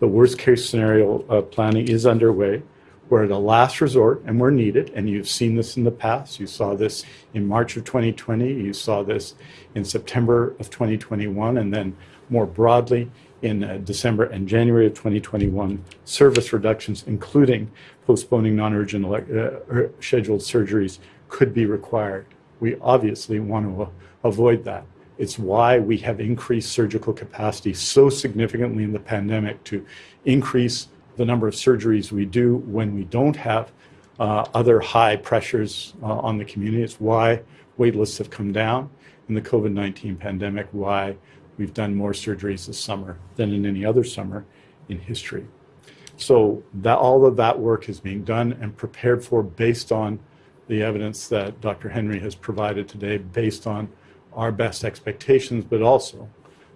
The worst case scenario uh, planning is underway. We're at a last resort and we're needed. And you've seen this in the past. You saw this in March of 2020. You saw this in September of 2021. And then more broadly in uh, December and January of 2021, service reductions, including postponing non-urgent uh, scheduled surgeries, could be required. We obviously want to avoid that. It's why we have increased surgical capacity so significantly in the pandemic to increase the number of surgeries we do when we don't have uh, other high pressures uh, on the community. It's why wait lists have come down in the COVID-19 pandemic, why we've done more surgeries this summer than in any other summer in history. So that all of that work is being done and prepared for based on the evidence that Dr. Henry has provided today, based on our best expectations, but also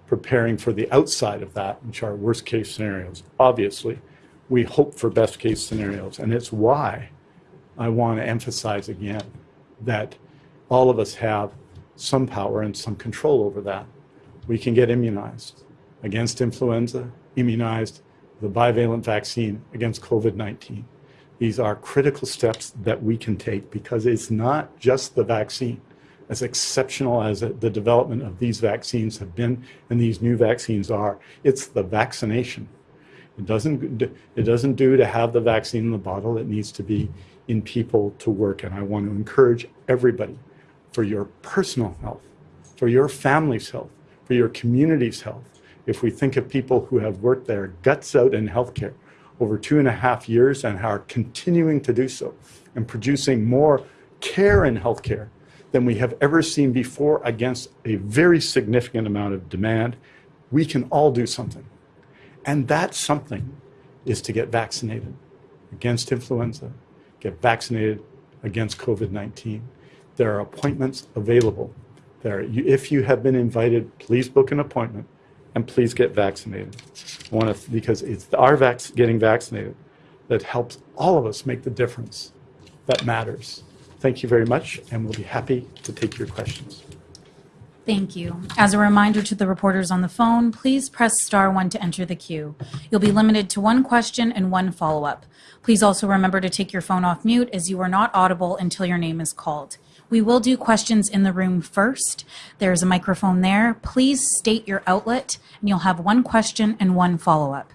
preparing for the outside of that, which are worst case scenarios. Obviously, we hope for best case scenarios. And it's why I want to emphasize again that all of us have some power and some control over that. We can get immunized against influenza, immunized the bivalent vaccine against COVID-19. These are critical steps that we can take because it's not just the vaccine. As exceptional as the development of these vaccines have been and these new vaccines are, it's the vaccination it doesn't, it doesn't do to have the vaccine in the bottle. It needs to be in people to work. And I want to encourage everybody for your personal health, for your family's health, for your community's health. If we think of people who have worked their guts out in healthcare over two and a half years and are continuing to do so and producing more care in healthcare than we have ever seen before against a very significant amount of demand, we can all do something. And that something is to get vaccinated against influenza, get vaccinated against COVID-19. There are appointments available. There, if you have been invited, please book an appointment and please get vaccinated. To, because it's our vac getting vaccinated that helps all of us make the difference that matters. Thank you very much, and we'll be happy to take your questions. Thank you. As a reminder to the reporters on the phone, please press star one to enter the queue. You'll be limited to one question and one follow-up. Please also remember to take your phone off mute as you are not audible until your name is called. We will do questions in the room first. There's a microphone there. Please state your outlet and you'll have one question and one follow-up.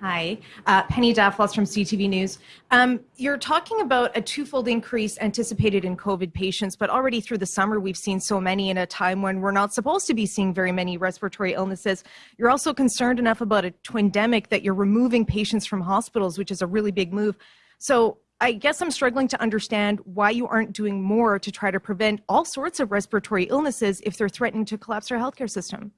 Hi, uh, Penny Daflos from CTV News. Um, you're talking about a twofold increase anticipated in COVID patients, but already through the summer we've seen so many in a time when we're not supposed to be seeing very many respiratory illnesses. You're also concerned enough about a twindemic that you're removing patients from hospitals, which is a really big move. So I guess I'm struggling to understand why you aren't doing more to try to prevent all sorts of respiratory illnesses if they're threatening to collapse our healthcare system.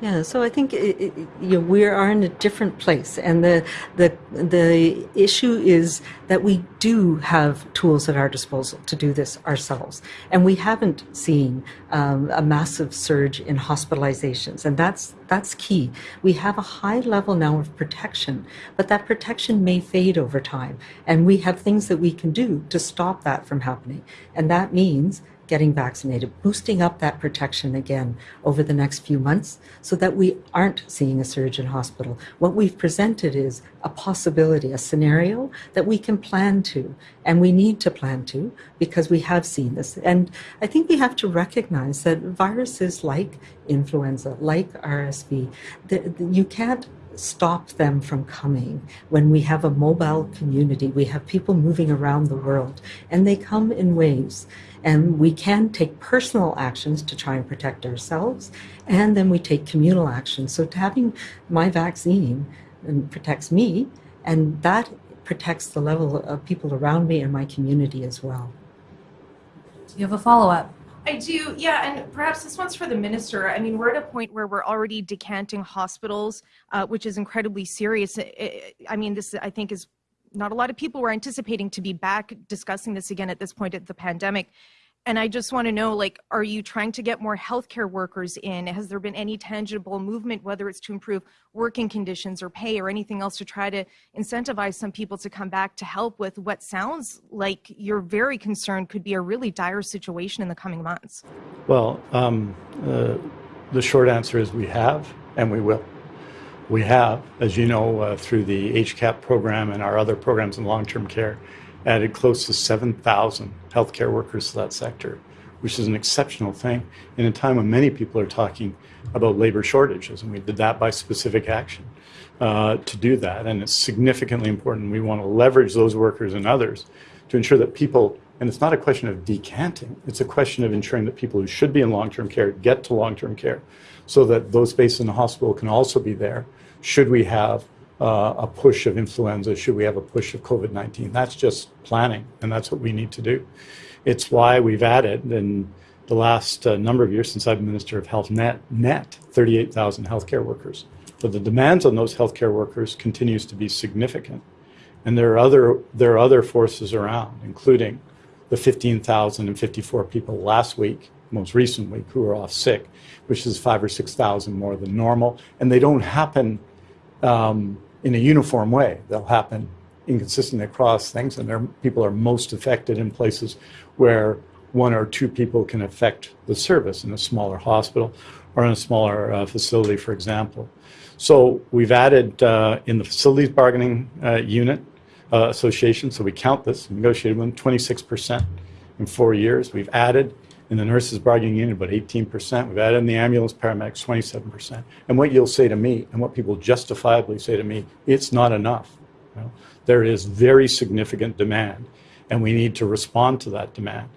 Yeah, so I think it, it, you know, we are in a different place, and the the the issue is that we do have tools at our disposal to do this ourselves, and we haven't seen um, a massive surge in hospitalizations, and that's that's key. We have a high level now of protection, but that protection may fade over time, and we have things that we can do to stop that from happening, and that means getting vaccinated, boosting up that protection again over the next few months so that we aren't seeing a surge in hospital. What we've presented is a possibility, a scenario that we can plan to, and we need to plan to because we have seen this. And I think we have to recognize that viruses like influenza, like RSV, you can't stop them from coming. When we have a mobile community, we have people moving around the world, and they come in waves. And we can take personal actions to try and protect ourselves, and then we take communal actions. So having my vaccine um, protects me, and that protects the level of people around me and my community as well. Do you have a follow-up? I do, yeah, and perhaps this one's for the minister. I mean, we're at a point where we're already decanting hospitals, uh, which is incredibly serious. I- mean, this I think is not a lot of people were anticipating to be back discussing this again at this point of the pandemic. And I just want to know, like, are you trying to get more healthcare workers in? Has there been any tangible movement, whether it's to improve working conditions or pay or anything else to try to incentivize some people to come back to help with what sounds like you're very concerned could be a really dire situation in the coming months? Well, um, uh, the short answer is we have and we will. We have, as you know, uh, through the HCAP program and our other programs in long-term care, added close to 7,000 healthcare workers to that sector, which is an exceptional thing in a time when many people are talking about labor shortages. And we did that by specific action uh, to do that. And it's significantly important. We want to leverage those workers and others to ensure that people, and it's not a question of decanting, it's a question of ensuring that people who should be in long-term care get to long-term care so that those based in the hospital can also be there should we have uh, a push of influenza, should we have a push of COVID-19. That's just planning, and that's what we need to do. It's why we've added in the last uh, number of years since I've been Minister of Health, net, net 38,000 healthcare workers. But the demands on those healthcare workers continues to be significant. And there are other, there are other forces around, including the 15,054 people last week, most recent week, who are off sick, which is five or 6,000 more than normal. And they don't happen um, in a uniform way. They'll happen inconsistently across things, and people are most affected in places where one or two people can affect the service in a smaller hospital or in a smaller uh, facility, for example. So we've added uh, in the facilities bargaining uh, unit uh, association, so we count this, negotiated them 26% in four years. We've added in the nurses bargaining unit about 18%. We've added in the ambulance paramedics 27%. And what you'll say to me, and what people justifiably say to me, it's not enough. You know? There is very significant demand, and we need to respond to that demand.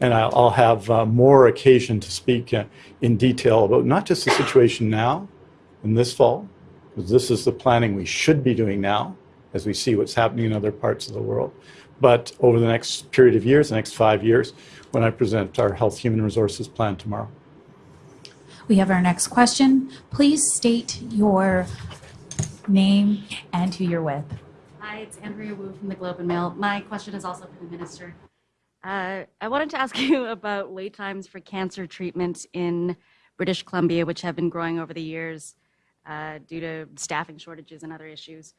And I'll, I'll have uh, more occasion to speak uh, in detail about not just the situation now and this fall, because this is the planning we should be doing now as we see what's happening in other parts of the world, but over the next period of years, the next five years, when I present our Health Human Resources Plan tomorrow. We have our next question. Please state your name and who you're with. Hi, it's Andrea Woo from the Globe and Mail. My question is also for the minister. Uh, I wanted to ask you about wait times for cancer treatment in British Columbia, which have been growing over the years uh, due to staffing shortages and other issues.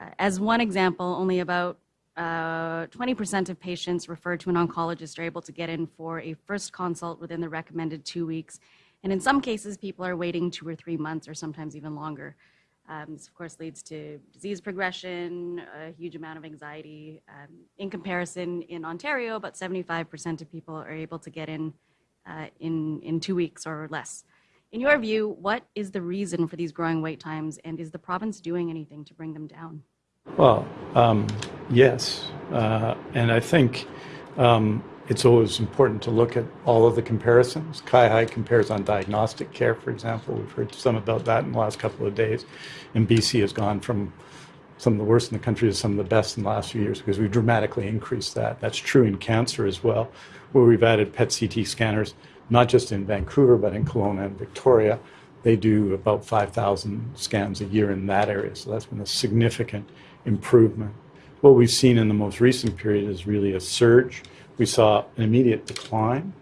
Uh, as one example, only about 20% of patients referred to an oncologist are able to get in for a first consult within the recommended two weeks. And in some cases, people are waiting two or three months or sometimes even longer. Um, this, of course, leads to disease progression, a huge amount of anxiety. Um, in comparison, in Ontario, about 75% of people are able to get in, uh, in in two weeks or less. In your view, what is the reason for these growing wait times, and is the province doing anything to bring them down? Well, um, yes. Uh, and I think um, it's always important to look at all of the comparisons. CIHI compares on diagnostic care, for example. We've heard some about that in the last couple of days. And BC has gone from some of the worst in the country to some of the best in the last few years because we've dramatically increased that. That's true in cancer as well, where we've added PET CT scanners, not just in Vancouver, but in Kelowna and Victoria. They do about 5,000 scans a year in that area. So that's been a significant improvement. What we've seen in the most recent period is really a surge. We saw an immediate decline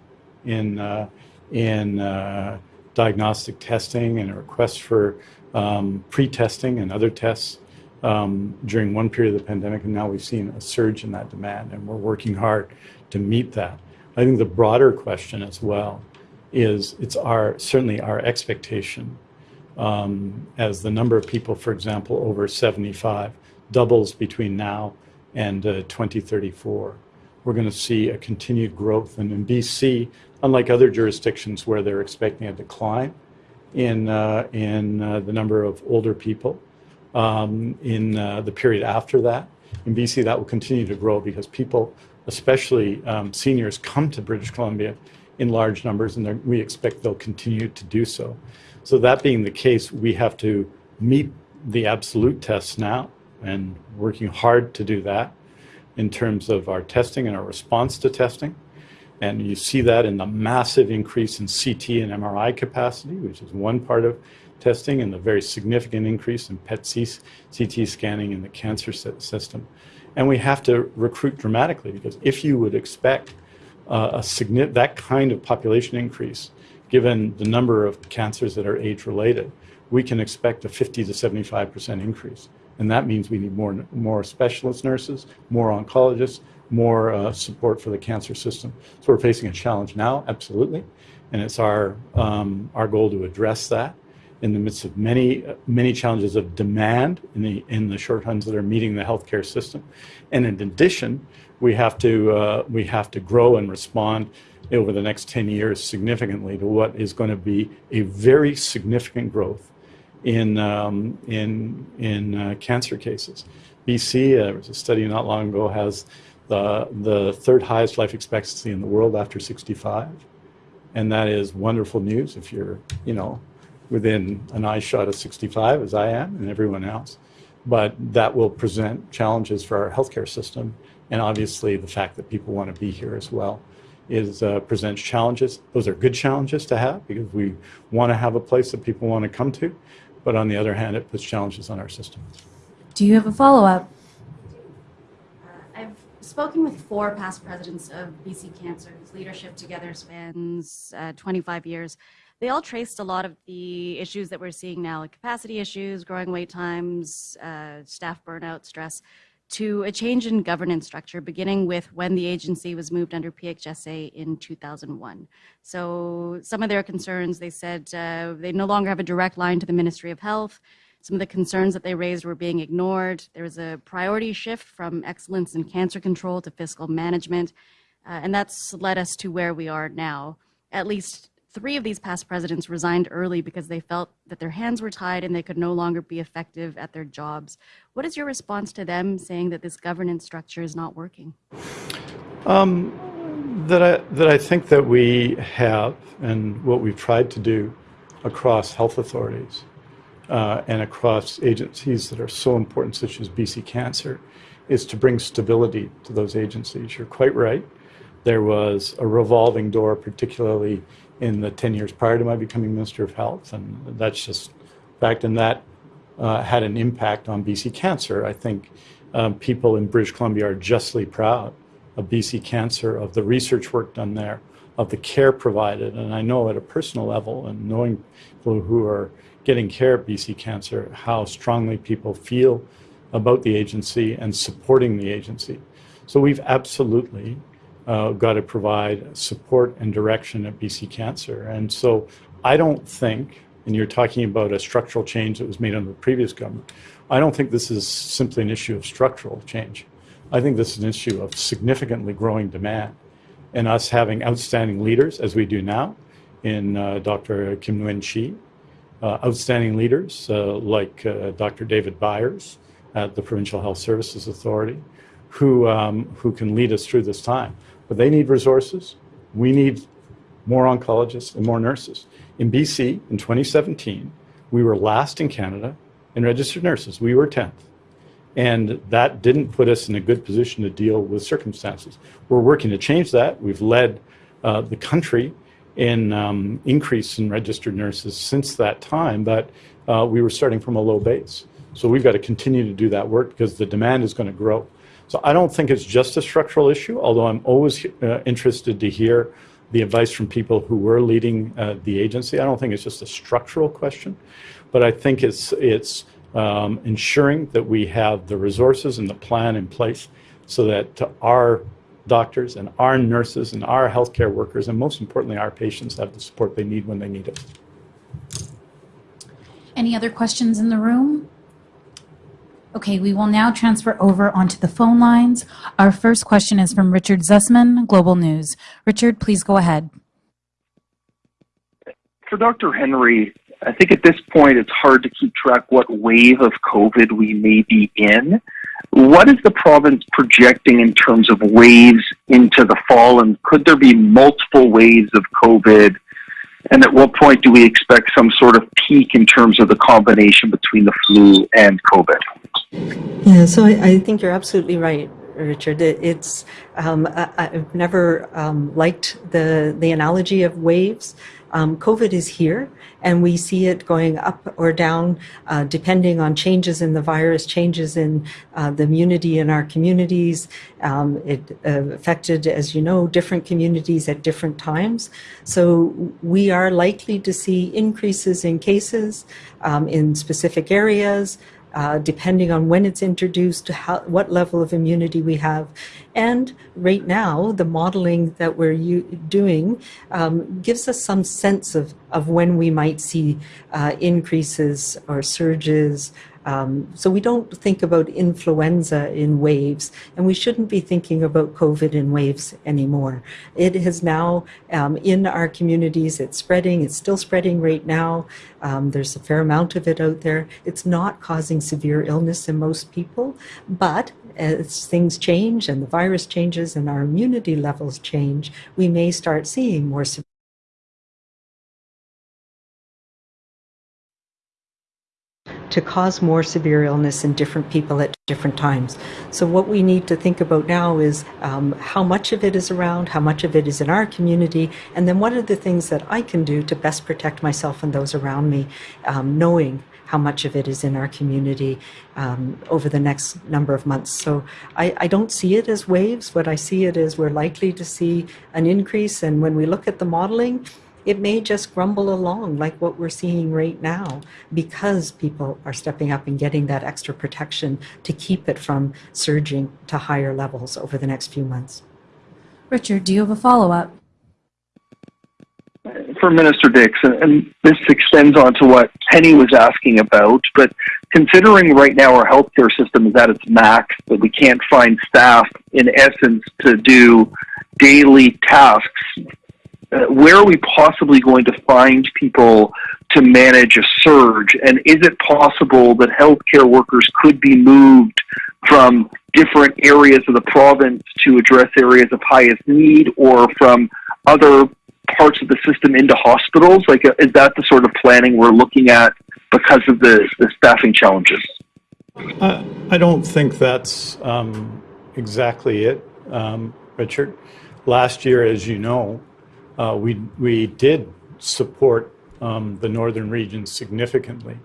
in, uh, in uh, diagnostic testing and a request for um, pre-testing and other tests um, during one period of the pandemic, and now we've seen a surge in that demand, and we're working hard to meet that. I think the broader question as well is it's our certainly our expectation um, as the number of people, for example, over 75 doubles between now and uh, 2034. We're going to see a continued growth. And in BC, unlike other jurisdictions where they're expecting a decline in, uh, in uh, the number of older people, um, in the period after that. In BC, that will continue to grow because people, especially um, seniors, come to British Columbia in large numbers, and we expect they'll continue to do so. So that being the case, we have to meet the absolute tests now and working hard to do that in terms of our testing and our response to testing. And you see that in the massive increase in CT and MRI capacity, which is one part of testing, and the very significant increase in PET CT scanning in the cancer system. And we have to recruit dramatically because if you would expect uh, a that kind of population increase, given the number of cancers that are age related, we can expect a 50 to 75% increase. And that means we need more, more specialist nurses, more oncologists, more uh, support for the cancer system. So we're facing a challenge now, absolutely. And it's our, um, our goal to address that in the midst of many, many challenges of demand in the, in the shorthands that are meeting the healthcare system. And in addition, we have to, uh, we have to grow and respond over the next 10 years significantly to what is going to be a very significant growth in, um, in, in uh, cancer cases. BC, uh, there was a study not long ago, has the, the third highest life expectancy in the world after 65. And that is wonderful news if you're, you know, within an eye shot of 65, as I am and everyone else. But that will present challenges for our healthcare system. And obviously, the fact that people want to be here as well is uh, presents challenges. Those are good challenges to have because we want to have a place that people want to come to. But on the other hand, it puts challenges on our system. Do you have a follow-up? I've spoken with four past presidents of BC Cancer, whose leadership together spans uh, 25 years. They all traced a lot of the issues that we're seeing now, like capacity issues, growing wait times, uh, staff burnout, stress, to a change in governance structure, beginning with when the agency was moved under PHSA in 2001. So some of their concerns, they said uh, they no longer have a direct line to the Ministry of Health. Some of the concerns that they raised were being ignored. There was a priority shift from excellence in cancer control to fiscal management, uh, and that's led us to where we are now. At least three of these past presidents resigned early because they felt that their hands were tied and they could no longer be effective at their jobs. What is your response to them saying that this governance structure is not working? that I, that I think that we have, and what we've tried to do across health authorities uh, and across agencies that are so important, such as BC Cancer, is to bring stability to those agencies. You're quite right. There was a revolving door, particularly in the 10 years prior to my becoming Minister of Health, and that's just fact, and that uh, had an impact on BC Cancer. I think um, people in British Columbia are justly proud of BC Cancer, of the research work done there, of the care provided. And I know at a personal level, and knowing people who are getting care at BC Cancer, how strongly people feel about the agency and supporting the agency. So we've absolutely uh, got to provide support and direction at BC Cancer. And so I don't think, and you're talking about a structural change that was made under the previous government, I don't think this is simply an issue of structural change. I think this is an issue of significantly growing demand and us having outstanding leaders, as we do now, in uh, Dr. Kim Nguyen Chi, uh, outstanding leaders uh, like uh, Dr. David Byres at the Provincial Health Services Authority, who, um, who can lead us through this time. But they need resources. We need more oncologists and more nurses. In BC, in 2017, we were last in Canada in registered nurses. We were 10th. And that didn't put us in a good position to deal with circumstances. We're working to change that. We've led uh, the country in um, increase in registered nurses since that time, but uh, we were starting from a low base. So we've got to continue to do that work because the demand is going to grow. So I don't think it's just a structural issue, although I'm always uh, interested to hear the advice from people who were leading uh, the agency. I don't think it's just a structural question, but I think it's it's um, ensuring that we have the resources and the plan in place so that our doctors and our nurses and our healthcare workers and most importantly our patients have the support they need when they need it. Any other questions in the room? Okay, we will now transfer over onto the phone lines. Our first question is from Richard Zussman, Global News. Richard, please go ahead. For Dr. Henry, I think at this point it's hard to keep track what wave of COVID we may be in. What is the province projecting in terms of waves into the fall, and could there be multiple waves of COVID? And at what point do we expect some sort of peak in terms of the combination between the flu and COVID? Yeah, so I, I think you're absolutely right, Richard. It, it's um, I, I've never um, liked the the analogy of waves. Um, COVID is here, and we see it going up or down uh, depending on changes in the virus, changes in uh, the immunity in our communities. Um, it uh, affected, as you know, different communities at different times. So we are likely to see increases in cases um, in specific areas uh, depending on when it's introduced, how, what level of immunity we have. And right now, the modeling that we're doing um, gives us some sense of, of when we might see uh, increases or surges um, so we don't think about influenza in waves, and we shouldn't be thinking about COVID in waves anymore. It is now um, in our communities, it's spreading, it's still spreading right now. Um, there's a fair amount of it out there. It's not causing severe illness in most people, but as things change and the virus changes and our immunity levels change, we may start seeing more severe to cause more severe illness in different people at different times. So what we need to think about now is um, how much of it is around, how much of it is in our community, and then what are the things that I can do to best protect myself and those around me, um, knowing how much of it is in our community um, over the next number of months. So I, I, don't see it as waves. What I see it is we're likely to see an increase. And when we look at the modeling, it may just grumble along like what we're seeing right now because people are stepping up and getting that extra protection to keep it from surging to higher levels over the next few months. Richard, do you have a follow-up? For Minister Dix, and this extends on to what Penny was asking about, but considering right now our healthcare system is at its max, that we can't find staff in essence to do daily tasks where are we possibly going to find people to manage a surge? And is it possible that healthcare workers could be moved from different areas of the province to address areas of highest need or from other parts of the system into hospitals? Like, uh, is that the sort of planning we're looking at because of the, the staffing challenges? Uh, I don't think that's um, exactly it, um, Richard. Last year, as you know, uh, we, we did support um, the northern region significantly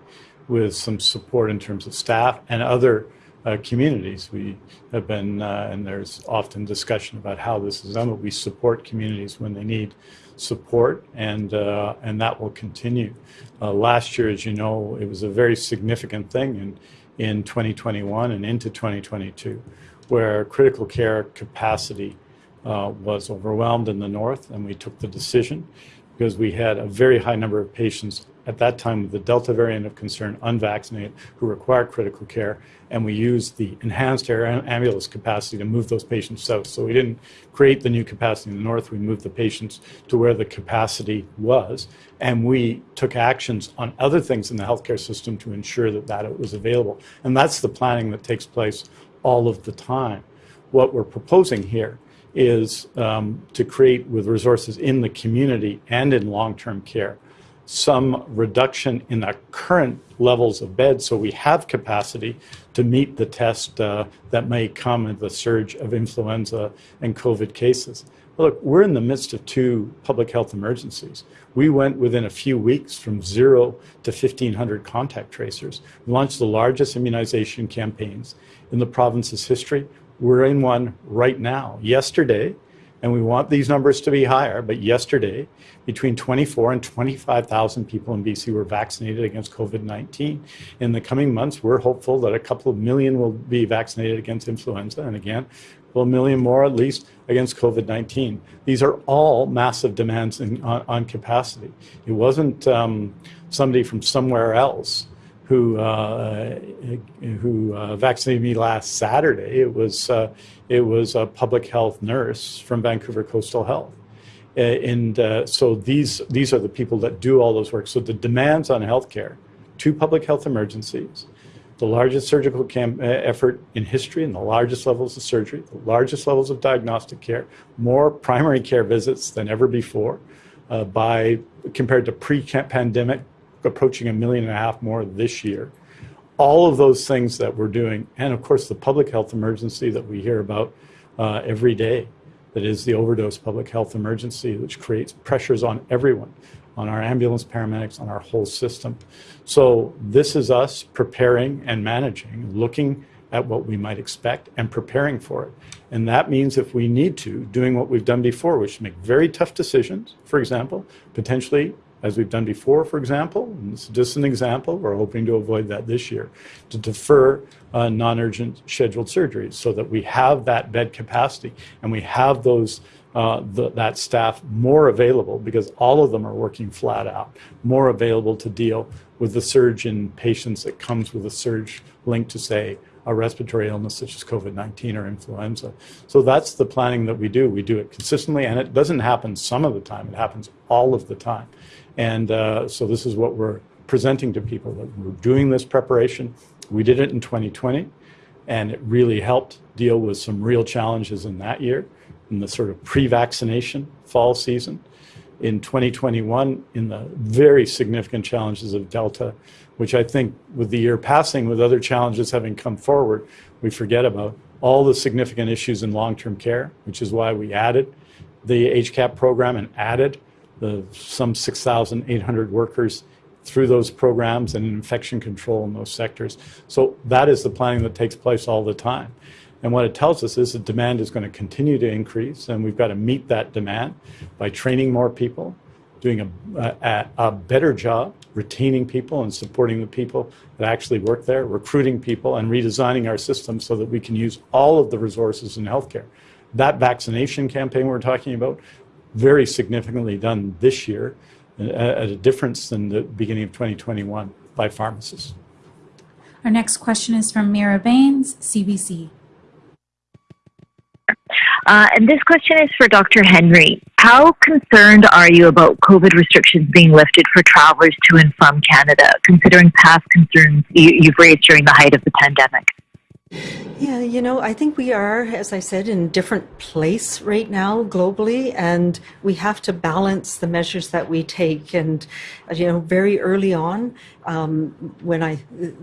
with some support in terms of staff and other uh, communities. We have been, uh, and there's often discussion about how this is done, but we support communities when they need support, and uh, and that will continue. Uh, last year, as you know, it was a very significant thing in in 2021 and into 2022, where critical care capacity uh, was overwhelmed in the north, and we took the decision because we had a very high number of patients at that time with the Delta variant of concern, unvaccinated, who required critical care, and we used the enhanced air ambulance capacity to move those patients south. So we didn't create the new capacity in the north, we moved the patients to where the capacity was, and we took actions on other things in the healthcare system to ensure that that was available. And that's the planning that takes place all of the time. What we're proposing here is um, to create with resources in the community and in long-term care some reduction in the current levels of beds so we have capacity to meet the test uh, that may come in the surge of influenza and COVID cases. look, we're in the midst of two public health emergencies. We went within a few weeks from zero to 1,500 contact tracers. We launched the largest immunization campaigns in the province's history. We're in one right now. Yesterday, and we want these numbers to be higher, but yesterday, between 24 and 25,000 people in BC were vaccinated against COVID-19. In the coming months, we're hopeful that a couple of million will be vaccinated against influenza, and again, a million more at least against COVID-19. These are all massive demands in, on, on, capacity. It wasn't um, somebody from somewhere else who uh, who uh, vaccinated me last Saturday. It was uh, it was a public health nurse from Vancouver Coastal Health, Uh, And uh, so these, these are the people that do all those work. So the demands on healthcare, two public health emergencies, the largest surgical uh, effort in history and the largest levels of surgery, the largest levels of diagnostic care, more primary care visits than ever before uh, by compared to pre-pandemic, approaching a million and a half more this year. All of those things that we're doing, and of course the public health emergency that we hear about uh, every day, that is the overdose public health emergency, which creates pressures on everyone, on our ambulance paramedics, on our whole system. So this is us preparing and managing, looking at what we might expect and preparing for it. And that means if we need to, doing what we've done before, which make very tough decisions, for example, potentially, as we've done before, for example, and this is just an example, we're hoping to avoid that this year, to defer uh, non-urgent scheduled surgeries so that we have that bed capacity and we have those uh, the, that staff more available because all of them are working flat out, more available to deal with the surge in patients that comes with a surge linked to, say, a respiratory illness such as COVID-19 or influenza. So that's the planning that we do. We do it consistently, and it doesn't happen some of the time. It happens all of the time. And uh, so this is what we're presenting to people, that we're doing this preparation. We did it in 2020, and it really helped deal with some real challenges in that year, in the sort of pre-vaccination fall season. In 2021, in the very significant challenges of Delta, which I think with the year passing, with other challenges having come forward, we forget about all the significant issues in long-term care, which is why we added the HCAP program and added the some 6,800 workers through those programs and infection control in those sectors. So that is the planning that takes place all the time. And what it tells us is that demand is going to continue to increase, and we've got to meet that demand by training more people, doing a, a, a, better job retaining people and supporting the people that actually work there, recruiting people, and redesigning our system so that we can use all of the resources in healthcare. That vaccination campaign we're talking about, very significantly done this year at a difference than the beginning of 2021 by pharmacists. Our next question is from Mira Baines, CBC. Uh, and this question is for Dr. Henry. How concerned are you about COVID restrictions being lifted for travelers to and from Canada, considering past concerns you, you've raised during the height of the pandemic? Yeah, you know, I think we are, as I said, in a different place right now globally, and we have to balance the measures that we take. And, you know, very early on, um, when I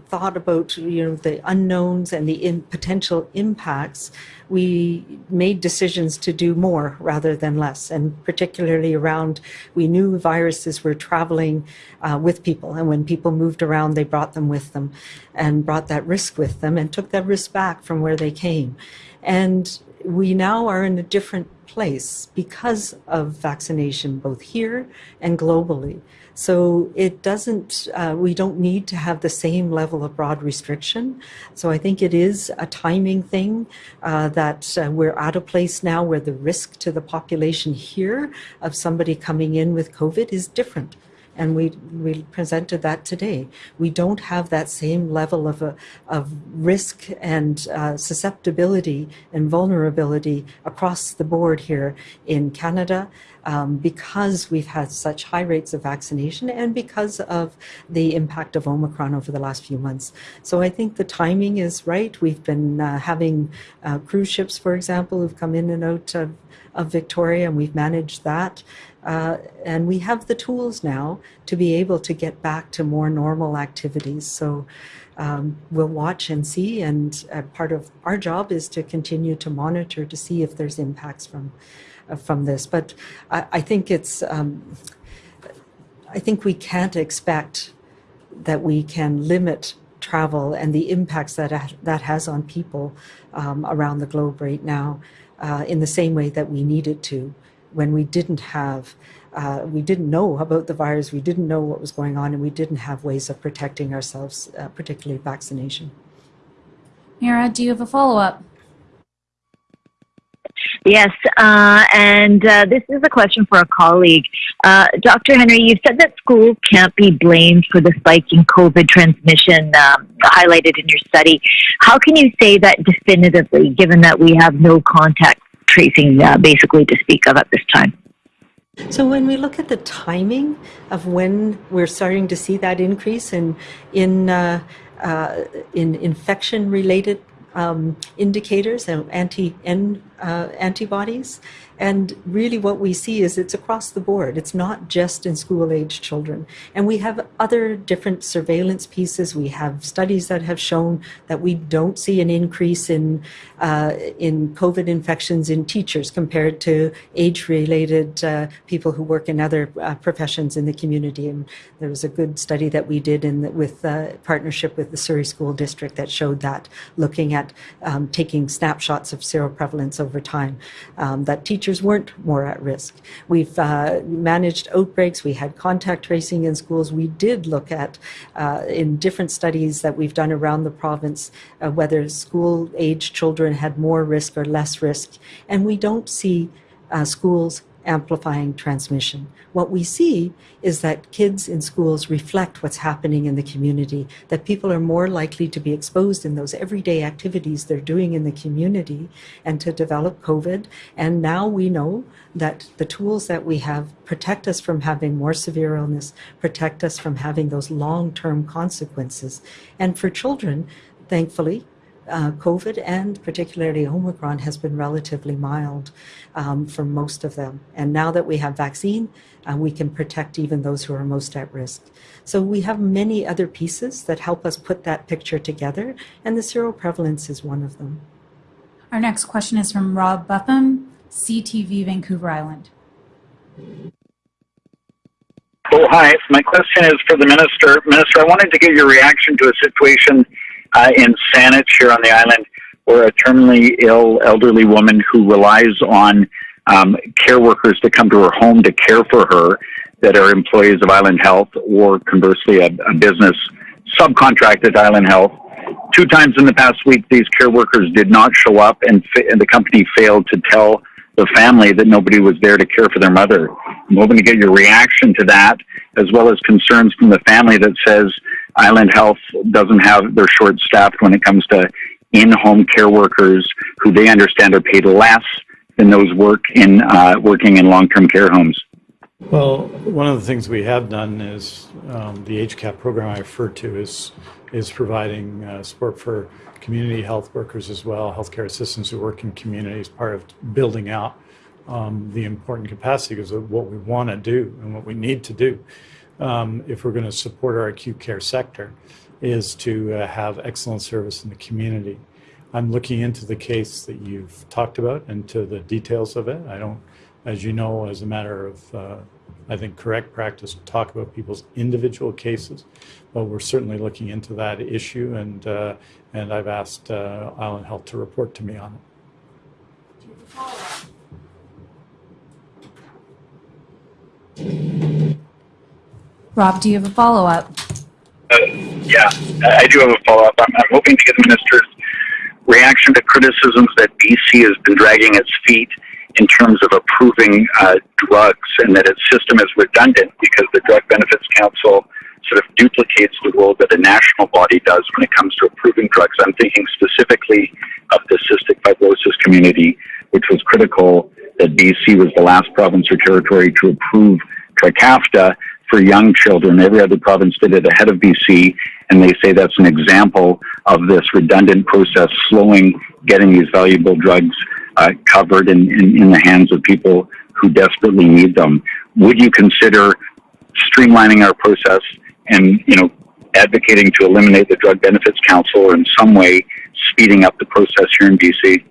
thought about, you know, the unknowns and the in potential impacts, we made decisions to do more rather than less. And particularly around, we knew viruses were traveling uh, with people. And when people moved around, they brought them with them and brought that risk with them and took that risk back from where they came. And we now are in a different place because of vaccination, both here and globally. So it doesn't, uh, we don't need to have the same level of broad restriction. So I think it is a timing thing uh, that uh, we're at a place now where the risk to the population here of somebody coming in with COVID is different and we, we presented that today. We don't have that same level of, uh, of risk and uh, susceptibility and vulnerability across the board here in Canada um, because we've had such high rates of vaccination and because of the impact of Omicron over the last few months. So I think the timing is right. We've been uh, having uh, cruise ships, for example, who've come in and out of, of Victoria, and we've managed that. Uh, and we have the tools now to be able to get back to more normal activities. So um, we'll watch and see. And uh, part of our job is to continue to monitor to see if there's impacts from uh, from this. But I, I think it's um, I think we can't expect that we can limit travel and the impacts that that has on people um, around the globe right now uh, in the same way that we needed to when we didn't have, uh, we didn't know about the virus, we didn't know what was going on, and we didn't have ways of protecting ourselves, uh, particularly vaccination. Mira, do you have a follow-up? Yes, uh, and uh, this is a question for a colleague. Uh, Dr. Henry, you've said that schools can't be blamed for the spike in COVID transmission um, highlighted in your study. How can you say that definitively, given that we have no contact tracing uh, basically to speak of at this time? So when we look at the timing of when we're starting to see that increase in in uh, uh, in infection related um, indicators and anti uh, antibodies. And really, what we see is it's across the board. It's not just in school age children. And we have other different surveillance pieces. We have studies that have shown that we don't see an increase in, uh, in COVID infections in teachers compared to age related uh, people who work in other uh, professions in the community. And there was a good study that we did in the, with uh, partnership with the Surrey School District that showed that, looking at um, taking snapshots of seroprevalence over time, um, that teachers weren't more at risk. We've uh, managed outbreaks. We had contact tracing in schools. We did look at, uh, in different studies that we've done around the province, uh, whether school age children had more risk or less risk. And we don't see uh, schools amplifying transmission. What we see is that kids in schools reflect what's happening in the community, that people are more likely to be exposed in those everyday activities they're doing in the community and to develop COVID. And now we know that the tools that we have protect us from having more severe illness, protect us from having those long-term consequences. And for children, thankfully, uh, COVID and particularly Omicron has been relatively mild um, for most of them. And now that we have vaccine, uh, we can protect even those who are most at risk. So we have many other pieces that help us put that picture together, and the seroprevalence is one of them. Our next question is from Rob Buffam, CTV Vancouver Island. Oh, hi. My question is for the minister. Minister, I wanted to get your reaction to a situation uh, in Saanich here on the island, where a terminally ill elderly woman who relies on um, care workers to come to her home to care for her that are employees of Island Health or conversely a, a business subcontracted Island Health. Two times in the past week, these care workers did not show up and, and the company failed to tell the family that nobody was there to care for their mother. I'm hoping to get your reaction to that, as well as concerns from the family that says Island Health doesn't have, they're short staffed when it comes to in home care workers who they understand are paid less than those work in, uh, working in long term care homes. Well, one of the things we have done is um, the HCAP program I referred to is is providing uh, support for community health workers as well, healthcare assistants who work in communities, part of building out um, the important capacity because of what we want to do and what we need to do um, if we're going to support our acute care sector is to uh, have excellent service in the community. I'm looking into the case that you've talked about and to the details of it. I don't, as you know, as a matter of, uh, I think, correct practice, talk about people's individual cases, but we're certainly looking into that issue, and uh, and I've asked uh, Island Health to report to me on it. Rob, do you have a follow up? Uh, yeah, I do have a follow up. I'm, I'm, hoping to get the minister's reaction to criticisms that BC has been dragging its feet in terms of approving uh, drugs and that its system is redundant because the Drug Benefits Council sort of duplicates the role that a national body does when it comes to approving drugs. I'm thinking specifically of the cystic fibrosis community, which was critical that BC was the last province or territory to approve Trikafta for young children. Every other province did it ahead of BC, and they say that's an example of this redundant process slowing getting these valuable drugs uh, covered in, in, in the hands of people who desperately need them. Would you consider streamlining our process and, you know, advocating to eliminate the Drug Benefits Council or in some way speeding up the process here in BC?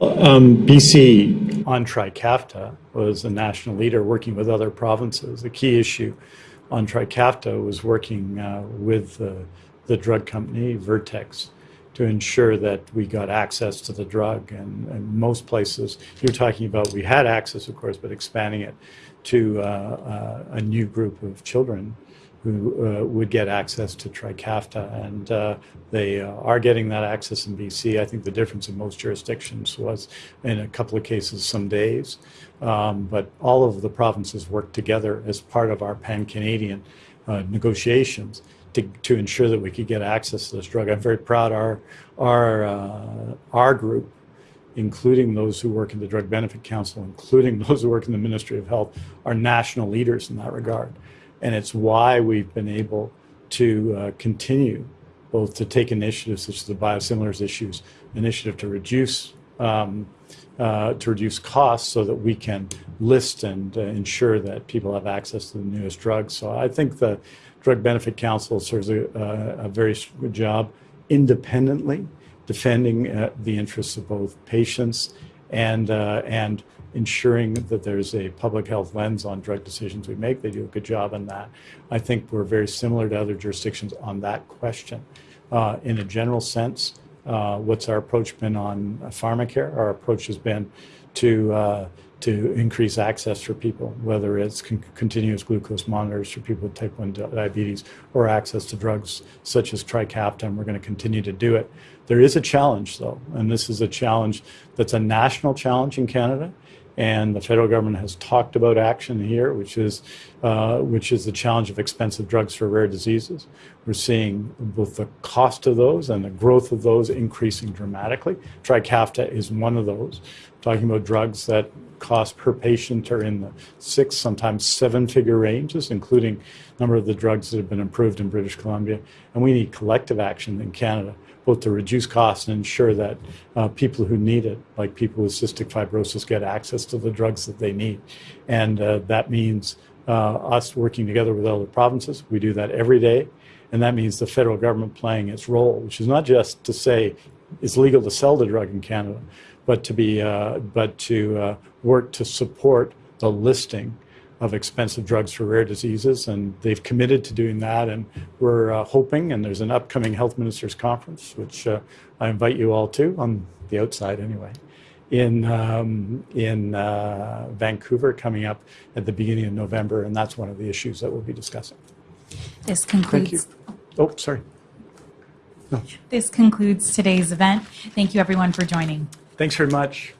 Um, BC on Trikafta was a national leader working with other provinces. The key issue on Trikafta was working uh, with the drug company, Vertex, to ensure that we got access to the drug. And, and, most places, you're talking about, we had access, of course, but expanding it to uh, uh, a new group of children who uh, would get access to Trikafta, and uh, they uh, are getting that access in BC. I think the difference in most jurisdictions was, in a couple of cases, some days, um, but all of the provinces worked together as part of our pan-Canadian uh, negotiations to, to ensure that we could get access to this drug. I'm very proud our our uh, our group including those who work in the Drug Benefit Council, including those who work in the Ministry of Health, are national leaders in that regard. And it's why we've been able to uh, continue both to take initiatives such as the biosimilars issues, initiative to reduce um, uh, to reduce costs so that we can list and uh, ensure that people have access to the newest drugs. So I think the Drug Benefit Council serves a, a, very good job independently defending uh, the interests of both patients and uh, and ensuring that there's a public health lens on drug decisions we make. They do a good job on that. I think we're very similar to other jurisdictions on that question. Uh, in a general sense, uh, what's our approach been on pharmacare? Our approach has been to uh, to increase access for people, whether it's con- continuous glucose monitors for people with type 1 diabetes or access to drugs such as Trikafta, we're going to continue to do it. There is a challenge, though, and this is a challenge that's a national challenge in Canada. And the federal government has talked about action here, which is, uh, which is the challenge of expensive drugs for rare diseases. We're seeing both the cost of those and the growth of those increasing dramatically. Trikafta is one of those. talking about drugs that cost per patient are in the six, sometimes seven figure ranges, including a number of the drugs that have been approved in British Columbia. And we need collective action in Canada, both to reduce costs and ensure that uh, people who need it, like people with cystic fibrosis, get access to the drugs that they need. And uh, that means uh, us working together with other provinces. We do that every day. And that means the federal government playing its role, which is not just to say it's legal to sell the drug in Canada, but to be, uh, but to uh, work to support the listing of expensive drugs for rare diseases, and they've committed to doing that. And we're uh, hoping, and there's an upcoming health ministers conference, which uh, I invite you all to on the outside anyway, in um, in uh, Vancouver coming up at the beginning of November, and that's one of the issues that we'll be discussing. This concludes, Oh, sorry. this concludes today's event. Thank you, everyone, for joining. Thanks very much.